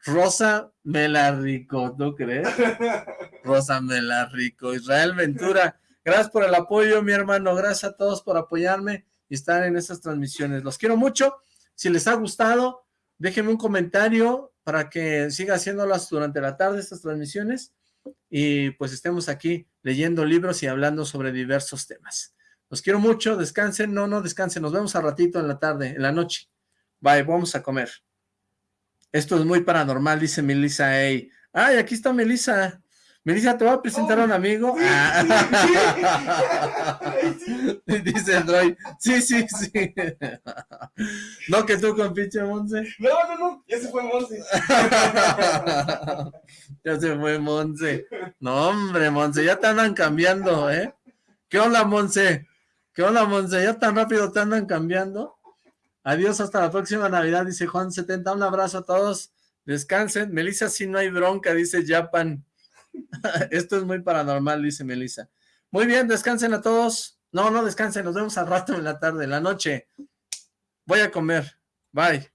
Rosa Melarico, ¿tú crees? Rosa Melarico, Israel Ventura, gracias por el apoyo, mi hermano, gracias a todos por apoyarme y estar en estas transmisiones. Los quiero mucho, si les ha gustado, déjenme un comentario para que siga haciéndolas durante la tarde estas transmisiones y pues estemos aquí leyendo libros y hablando sobre diversos temas. Los quiero mucho, descansen, no, no descansen, nos vemos a ratito en la tarde, en la noche. Bye, vamos a comer. Esto es muy paranormal, dice Melissa Ay, aquí está Melissa. Melissa, te voy a presentar a un amigo. dice Android. Sí, sí, sí. no que tú con pinche Monse. No, no, no. Ya se fue Monse. ya se fue Monse. No, hombre, Monse, ya te andan cambiando, ¿eh? ¿Qué onda, Monse? ¿Qué onda, Monse? ¿Ya tan rápido te andan cambiando? Adiós, hasta la próxima Navidad, dice Juan70. Un abrazo a todos. Descansen. Melissa, si no hay bronca, dice Japan. Esto es muy paranormal, dice Melissa. Muy bien, descansen a todos. No, no descansen, nos vemos al rato en la tarde, en la noche. Voy a comer. Bye.